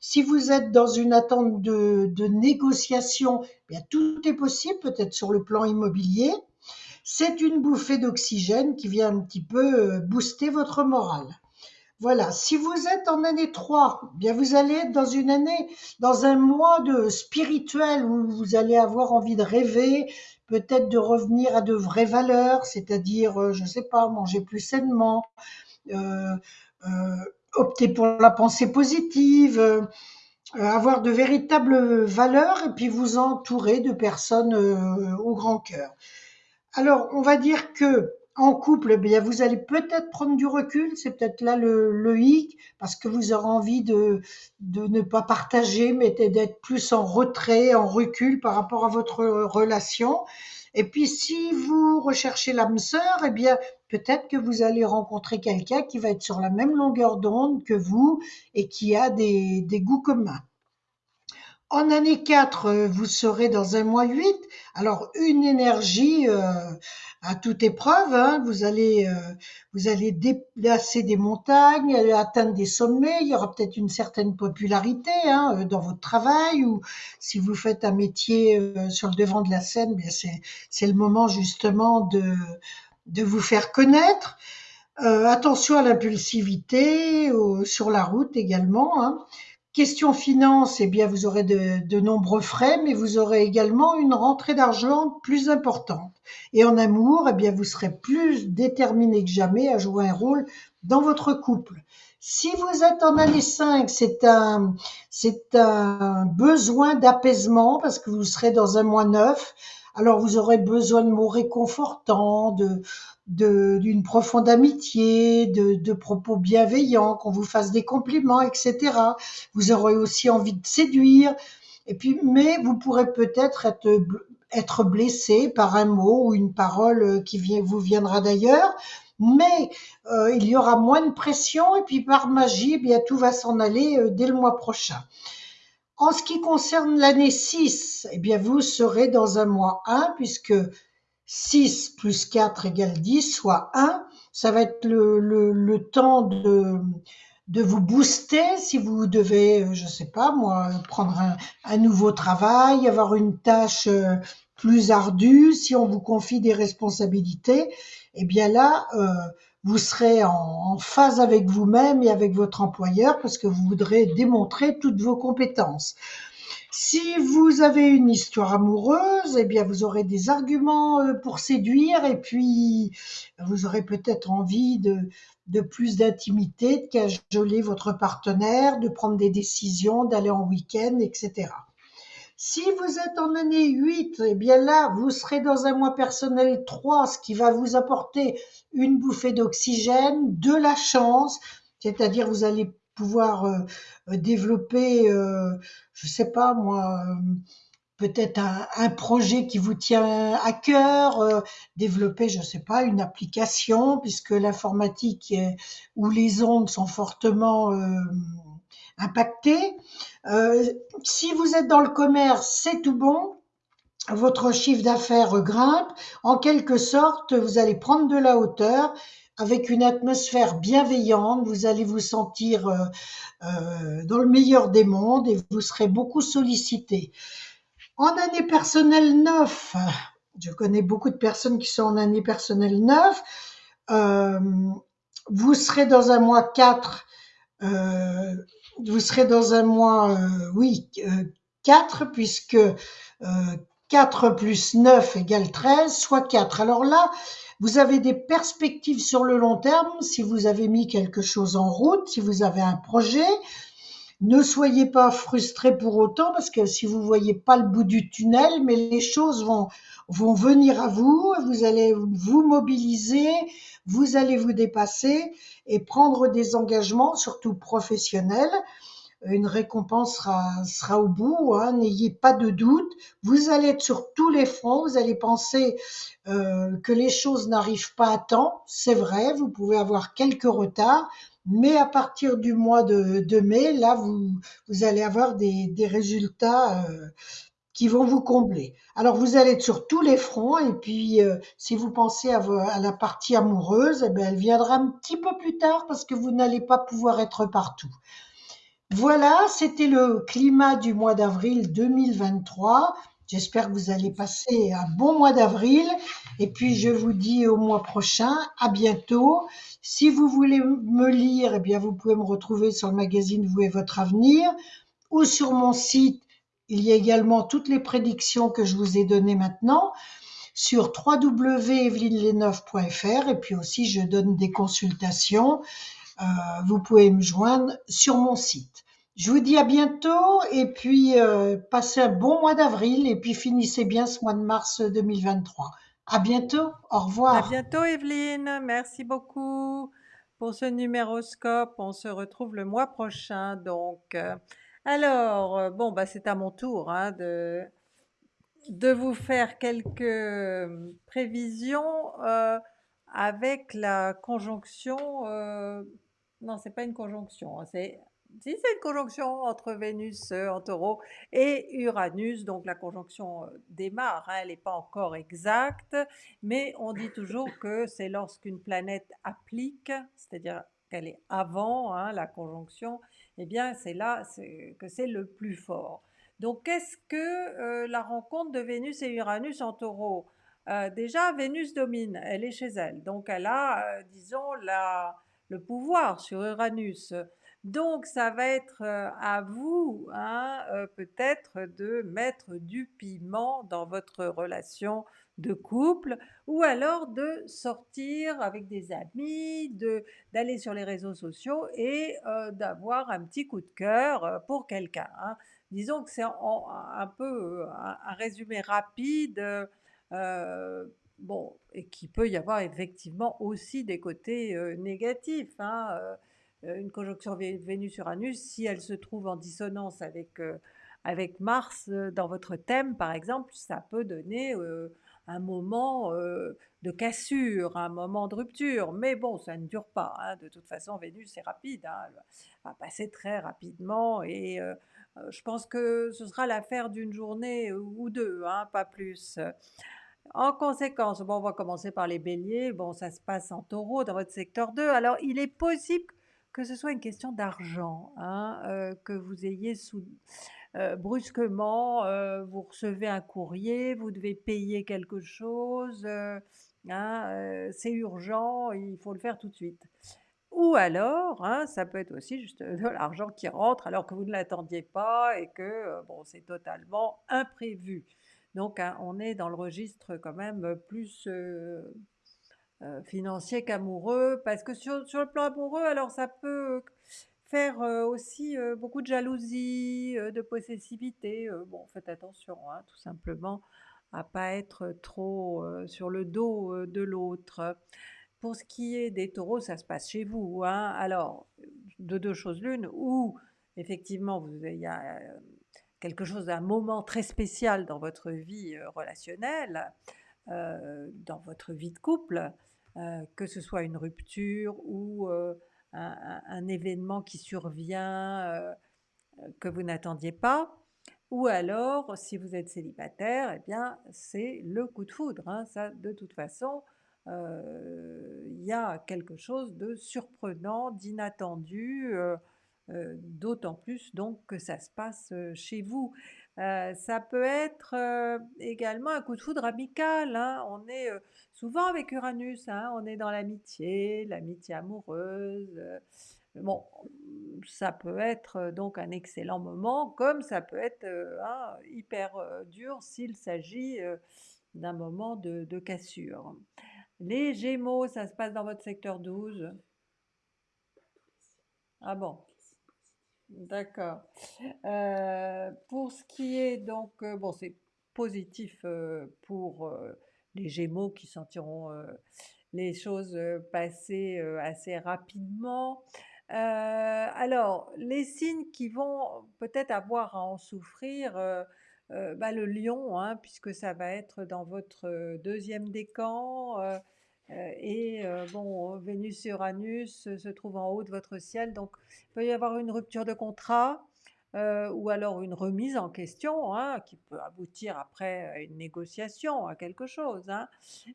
Si vous êtes dans une attente de, négociation, eh bien tout est possible, peut-être sur le plan immobilier. C'est une bouffée d'oxygène qui vient un petit peu euh, booster votre morale. Voilà, si vous êtes en année 3, eh bien vous allez être dans une année, dans un mois de spirituel où vous allez avoir envie de rêver, peut-être de revenir à de vraies valeurs, c'est-à-dire, euh, je ne sais pas, manger plus sainement, euh, euh, opter pour la pensée positive, avoir de véritables valeurs et puis vous entourer de personnes au grand cœur. Alors, on va dire que en couple, eh bien, vous allez peut-être prendre du recul, c'est peut-être là le, le hic, parce que vous aurez envie de, de ne pas partager, mais d'être plus en retrait, en recul par rapport à votre relation. Et puis, si vous recherchez l'âme sœur, eh bien, peut-être que vous allez rencontrer quelqu'un qui va être sur la même longueur d'onde que vous et qui a des, des goûts communs. En année 4, euh, vous serez dans un mois 8. Alors, une énergie euh, à toute épreuve. hein. Vous allez, euh, vous allez déplacer des montagnes, atteindre des sommets. Il y aura peut-être une certaine popularité hein, euh, dans votre travail ou si vous faites un métier euh, sur le devant de la scène, bien c'est c'est le moment justement de de vous faire connaître. Attention à l'impulsivité sur la route également. hein. Question finance, eh bien, vous aurez de, de nombreux frais, mais vous aurez également une rentrée d'argent plus importante. Et en amour, eh bien, vous serez plus déterminé que jamais à jouer un rôle dans votre couple. Si vous êtes en année 5, c'est un, c'est un besoin d'apaisement parce que vous serez dans un mois neuf. Alors, vous aurez besoin de mots réconfortants, d'une profonde amitié, de, propos bienveillants, qu'on vous fasse des compliments, etc. Vous aurez aussi envie de séduire. Et puis, mais vous pourrez peut-être être, blessé par un mot ou une parole qui vous viendra d'ailleurs. Mais euh, il y aura moins de pression et puis par magie, eh bien tout va s'en aller euh, dès le mois prochain. En ce qui concerne l'année 6, eh bien vous serez dans un mois 1 puisque 6 plus 4 égale 10, soit 1. Ça va être le, le, le temps de, de vous booster si vous devez, euh, je sais pas moi, prendre un, un nouveau travail, avoir une tâche euh, plus ardue, si on vous confie des responsabilités, eh bien là, euh, vous serez en, phase avec vous-même et avec votre employeur parce que vous voudrez démontrer toutes vos compétences. Si vous avez une histoire amoureuse, eh bien vous aurez des arguments euh, pour séduire et puis vous aurez peut-être envie de, de plus d'intimité, de cajoler votre partenaire, de prendre des décisions, d'aller en week-end, etc. Si vous êtes en année 8, eh bien là, vous serez dans un mois personnel 3, ce qui va vous apporter une bouffée d'oxygène, de la chance, c'est-à-dire vous allez pouvoir euh, euh, développer, euh, je sais pas moi, euh, peut-être un, projet qui vous tient à cœur, développer, je sais pas, une application, puisque l'informatique ou les ondes sont fortement impactées. Euh, si vous êtes dans le commerce, c'est tout bon. Votre chiffre d'affaires grimpe. En quelque sorte, vous allez prendre de la hauteur avec une atmosphère bienveillante. Vous allez vous sentir euh, euh, dans le meilleur des mondes et vous serez beaucoup sollicité. En année personnelle 9, je connais beaucoup de personnes qui sont en année personnelle 9, euh, vous serez dans un mois 4, euh, vous serez dans un mois, euh, oui, euh, 4, puisque euh, 4 plus 9 égale 13, soit 4. Alors là, vous avez des perspectives sur le long terme si vous avez mis quelque chose en route, si vous avez un projet. Ne soyez pas frustrés pour autant parce que si vous voyez pas le bout du tunnel, mais les choses vont, vont venir à vous, vous allez vous mobiliser, vous allez vous dépasser et prendre des engagements, surtout professionnels. Une récompense sera, sera au bout, hein, n'ayez pas de doute. Vous allez être sur tous les fronts, vous allez penser euh, que les choses n'arrivent pas à temps. C'est vrai, vous pouvez avoir quelques retards, mais à partir du mois de, de mai, là, vous, vous allez avoir des, des résultats euh, qui vont vous combler. Alors, vous allez être sur tous les fronts, et puis, euh, si vous pensez à, à la partie amoureuse, eh ben, elle viendra un petit peu plus tard parce que vous n'allez pas pouvoir être partout. Voilà, c'était le climat du mois d'avril 2023. J'espère que vous allez passer un bon mois d'avril. Et puis, je vous dis au mois prochain. À bientôt. Si vous voulez me lire, eh bien, vous pouvez me retrouver sur le magazine Vous et votre avenir ou sur mon site. Il y a également toutes les prédictions que je vous ai données maintenant sur www.evelineleneuf.fr et puis aussi je donne des consultations. Euh, vous pouvez me joindre sur mon site. Je vous dis à bientôt et puis euh, passez un bon mois d'avril et puis finissez bien ce mois de mars 2023. À bientôt, au À revoir. bientôt, Evelyne. Merci beaucoup pour ce numéroscope. On se retrouve le mois prochain. Donc, euh, alors, euh, bon, bah, c'est à mon tour hein, de, vous faire quelques euh, prévisions euh, avec la conjonction. euh, non, c'est pas une conjonction. hein, c'est si c'est une conjonction entre Vénus en Taureau et Uranus, donc la conjonction démarre. hein, elle n'est pas encore exacte, mais on dit toujours que c'est lorsqu'une planète applique, c'est-à-dire qu'elle est avant la conjonction, eh bien c'est là que c'est le plus fort. Donc qu'est-ce que euh, la rencontre de Vénus et Uranus en Taureau? Euh, Déjà, Vénus domine, elle est chez elle, donc elle a, euh, disons, la, le pouvoir sur Uranus. Donc ça va être à vous, hein, peut-être, de mettre du piment dans votre relation de couple, ou alors de sortir avec des amis, de d'aller sur les réseaux sociaux et euh, d'avoir un petit coup de cœur euh, pour quelqu'un. hein. Disons que c'est un peu euh, un, résumé rapide, bon, et qui peut y avoir effectivement aussi des côtés négatifs. hein, une conjonction Vé- Vénus-Uranus, si elle se trouve en dissonance avec, avec Mars dans votre thème, par exemple, ça peut donner un moment de cassure, un moment de rupture. Mais bon, ça ne dure pas. hein. De toute façon, Vénus, c'est rapide. hein. Elle va passer très rapidement et je pense que ce sera l'affaire d'une journée ou deux, hein, pas plus. En conséquence, bon, on va commencer par les béliers. Bon, ça se passe en taureau dans votre secteur 2. Alors, il est possible que ce soit une question d'argent, hein, que vous ayez sous, euh, brusquement, euh, vous recevez un courrier, vous devez payer quelque chose, euh, hein, c'est urgent, il faut le faire tout de suite. Ou alors, hein, ça peut être aussi juste de l'argent qui rentre alors que vous ne l'attendiez pas et que bon, c'est totalement imprévu. Donc, hein, on est dans le registre quand même plus financier qu'amoureux, parce que sur le plan amoureux, alors ça peut faire aussi beaucoup de jalousie, de possessivité. bon, faites attention, hein, tout simplement, à pas être trop sur le dos de l'autre. Pour ce qui est des taureaux, ça se passe chez vous. hein. Alors, de deux choses l'une, ou effectivement, il y a quelque chose d'un moment très spécial dans votre vie relationnelle, dans votre vie de couple, que ce soit une rupture ou un, événement qui survient euh, que vous n'attendiez pas, ou alors, si vous êtes célibataire, eh bien, c'est le coup de foudre. hein. Ça, de toute façon, euh, il y a quelque chose de surprenant, d'inattendu, euh, euh, d'autant plus donc que ça se passe euh, chez vous. Euh, ça peut être euh, également un coup de foudre amical. hein. On est euh, souvent avec Uranus, hein, on est dans l'amitié, l'amitié amoureuse. Bon, ça peut être donc un excellent moment, comme ça peut être hein, hyper dur s'il s'agit d'un moment de cassure. Les Gémeaux, ça se passe dans votre secteur 12 Ah bon? D'accord. Euh, pour ce qui est donc, euh, bon, c'est positif euh, pour les Gémeaux qui sentiront les choses passer assez rapidement. Alors, les signes qui vont peut-être avoir à en souffrir, bah, le lion, hein, puisque ça va être dans votre deuxième décan. Et euh, bon, Vénus et Uranus euh, se trouvent en haut de votre ciel, donc il peut y avoir une rupture de contrat euh, ou alors une remise en question hein, qui peut aboutir après à une négociation, à quelque chose. hein.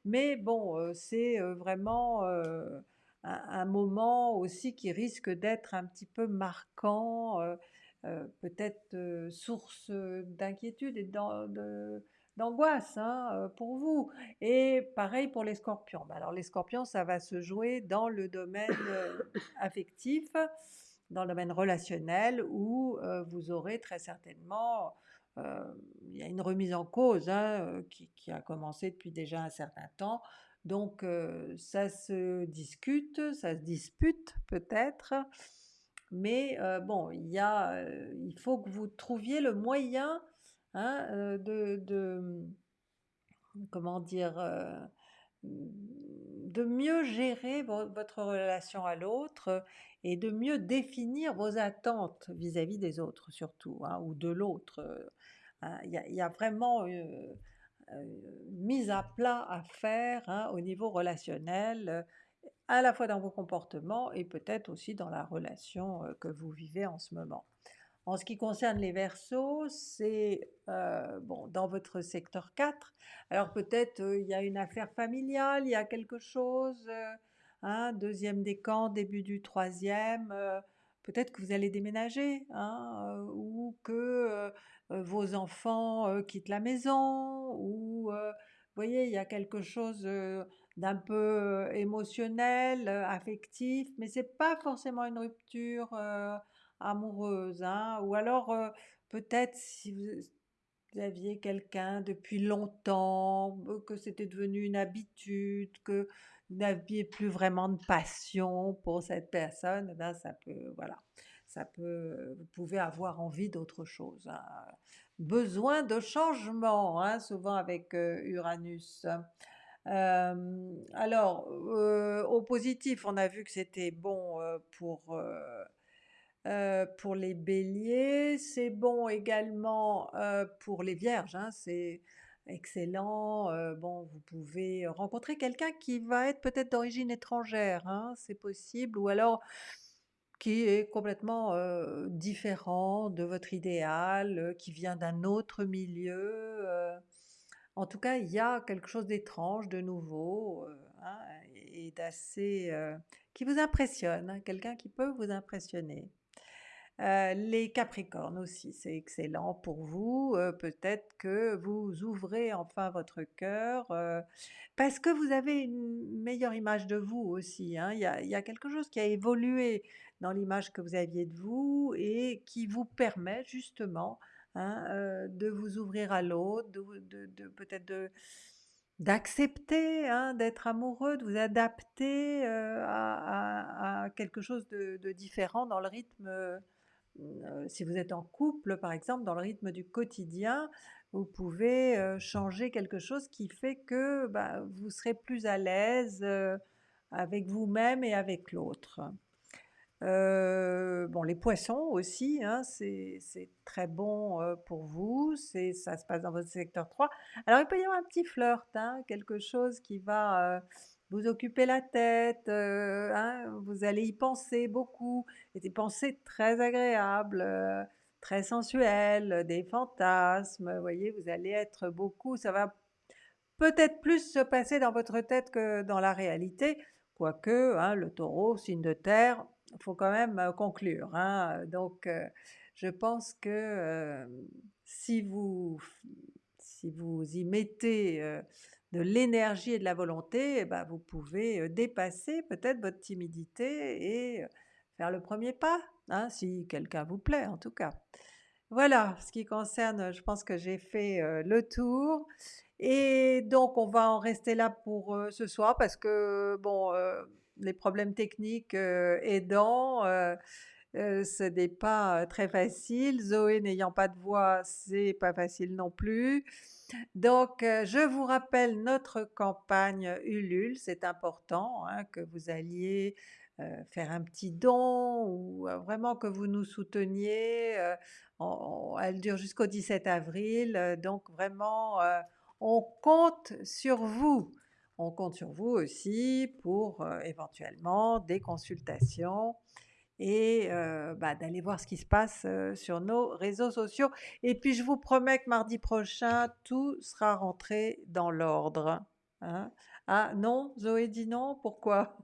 Mais bon, euh, c'est euh, vraiment euh, un, moment aussi qui risque d'être un petit peu marquant, euh, euh, peut-être euh, source euh, d'inquiétude et de- d'angoisse hein, euh, pour vous. Et pareil pour les scorpions. Bah Alors les scorpions, ça va se jouer dans le domaine euh, affectif, dans le domaine relationnel, où euh, vous aurez très certainement, il y a une remise en cause hein, qui, a commencé depuis déjà un certain temps. Donc ça se discute, ça se dispute peut-être, mais bon, y a, il faut que vous trouviez le moyen hein, euh, de, de- comment dire, euh, de mieux gérer vo- votre relation à l'autre et de mieux définir vos attentes vis-à-vis des autres surtout, hein, ou de l'autre. euh, hein. Il y, a- vraiment une mise à plat à faire au niveau relationnel, à la fois dans vos comportements et peut-être aussi dans la relation que vous vivez en ce moment. En ce qui concerne les Verseaux, c'est euh, bon, dans votre secteur 4. Alors peut-être euh, y a une affaire familiale, il y a quelque chose, euh, hein, deuxième décan, début du troisième. euh, peut-être que vous allez déménager, hein, euh, ou que vos enfants quittent la maison, ou vous voyez, il y a quelque chose d'un peu émotionnel, affectif, mais c'est pas forcément une rupture. Amoureuse, hein, ou alors euh, peut-être si vous, aviez quelqu'un depuis longtemps, euh, que c'était devenu une habitude, que vous n'aviez plus vraiment de passion pour cette personne, eh ben ça peut, voilà, ça peut, vous pouvez avoir envie d'autre chose, hein. Besoin de changement, hein, souvent avec euh, Uranus. Alors, au positif, on a vu que c'était bon pour pour les béliers, c'est bon également pour les vierges, hein, c'est excellent. bon, vous pouvez rencontrer quelqu'un qui va être peut-être d'origine étrangère, hein, c'est possible, ou alors qui est complètement différent de votre idéal, qui vient d'un autre milieu. en tout cas, il y a quelque chose d'étrange, de nouveau, hein, qui vous impressionne, quelqu'un qui peut vous impressionner. Euh, les Capricornes aussi, c'est excellent pour vous. euh, Peut-être que vous ouvrez enfin votre cœur euh, parce que vous avez une meilleure image de vous aussi. hein. Il y a, quelque chose qui a évolué dans l'image que vous aviez de vous et qui vous permet justement hein, de vous ouvrir à l'autre, de, peut-être d'accepter hein, d'être amoureux, de vous adapter à, quelque chose de, différent dans le rythme. Si vous êtes en couple, par exemple, dans le rythme du quotidien, vous pouvez euh, changer quelque chose qui fait que bah, vous serez plus à l'aise euh, avec vous-même et avec l'autre. Euh, bon, les poissons aussi, hein, c'est très bon euh, pour vous, ça se passe dans votre secteur 3. Alors il peut y avoir un petit flirt, hein, quelque chose qui va euh, vous occuper la tête, euh, hein, vous allez y penser beaucoup, et des pensées très agréables, euh, très sensuelles, des fantasmes, vous voyez, vous allez être beaucoup, ça va peut-être plus se passer dans votre tête que dans la réalité, quoique hein, le taureau, signe de terre, il faut quand même euh, conclure. hein. Donc je pense que si, vous, si vous y mettez de l'énergie et de la volonté, eh ben, vous pouvez dépasser peut-être votre timidité et faire le premier pas, hein, si quelqu'un vous plaît en tout cas. Voilà, ce qui concerne, je pense que j'ai fait le tour. Et donc, on va en rester là pour ce soir parce que, bon, les problèmes techniques aidant, euh, ce n'est pas très facile. Zoé n'ayant pas de voix, c'est pas facile non plus. Donc, euh, je vous rappelle notre campagne Ulule, c'est important hein, que vous alliez euh, faire un petit don ou euh, vraiment que vous nous souteniez. elle dure jusqu'au 17 avril, donc vraiment, on compte sur vous. On compte sur vous aussi pour éventuellement des consultations et bah, d'aller voir ce qui se passe sur nos réseaux sociaux. Et puis je vous promets que mardi prochain, tout sera rentré dans l'ordre. hein. Ah non, Zoé dit non, pourquoi?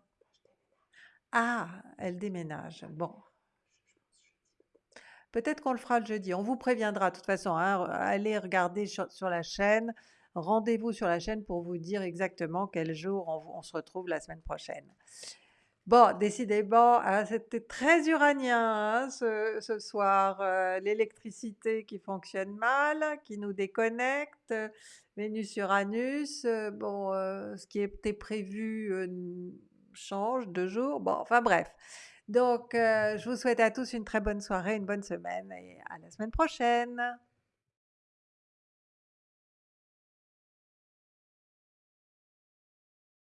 Ah, elle déménage. Bon. Peut-être qu'on le fera le jeudi. On vous préviendra de toute façon. hein. Allez regarder sur, la chaîne. Rendez-vous sur la chaîne pour vous dire exactement quel jour on se retrouve la semaine prochaine. Bon, décidément, hein, c'était très uranien hein, ce, ce soir. euh, L'électricité qui fonctionne mal, qui nous déconnecte, Vénus-Uranus. euh, bon, euh, ce qui était prévu change de jour. Bon, enfin bref. Donc, je vous souhaite à tous une très bonne soirée, une bonne semaine et à la semaine prochaine.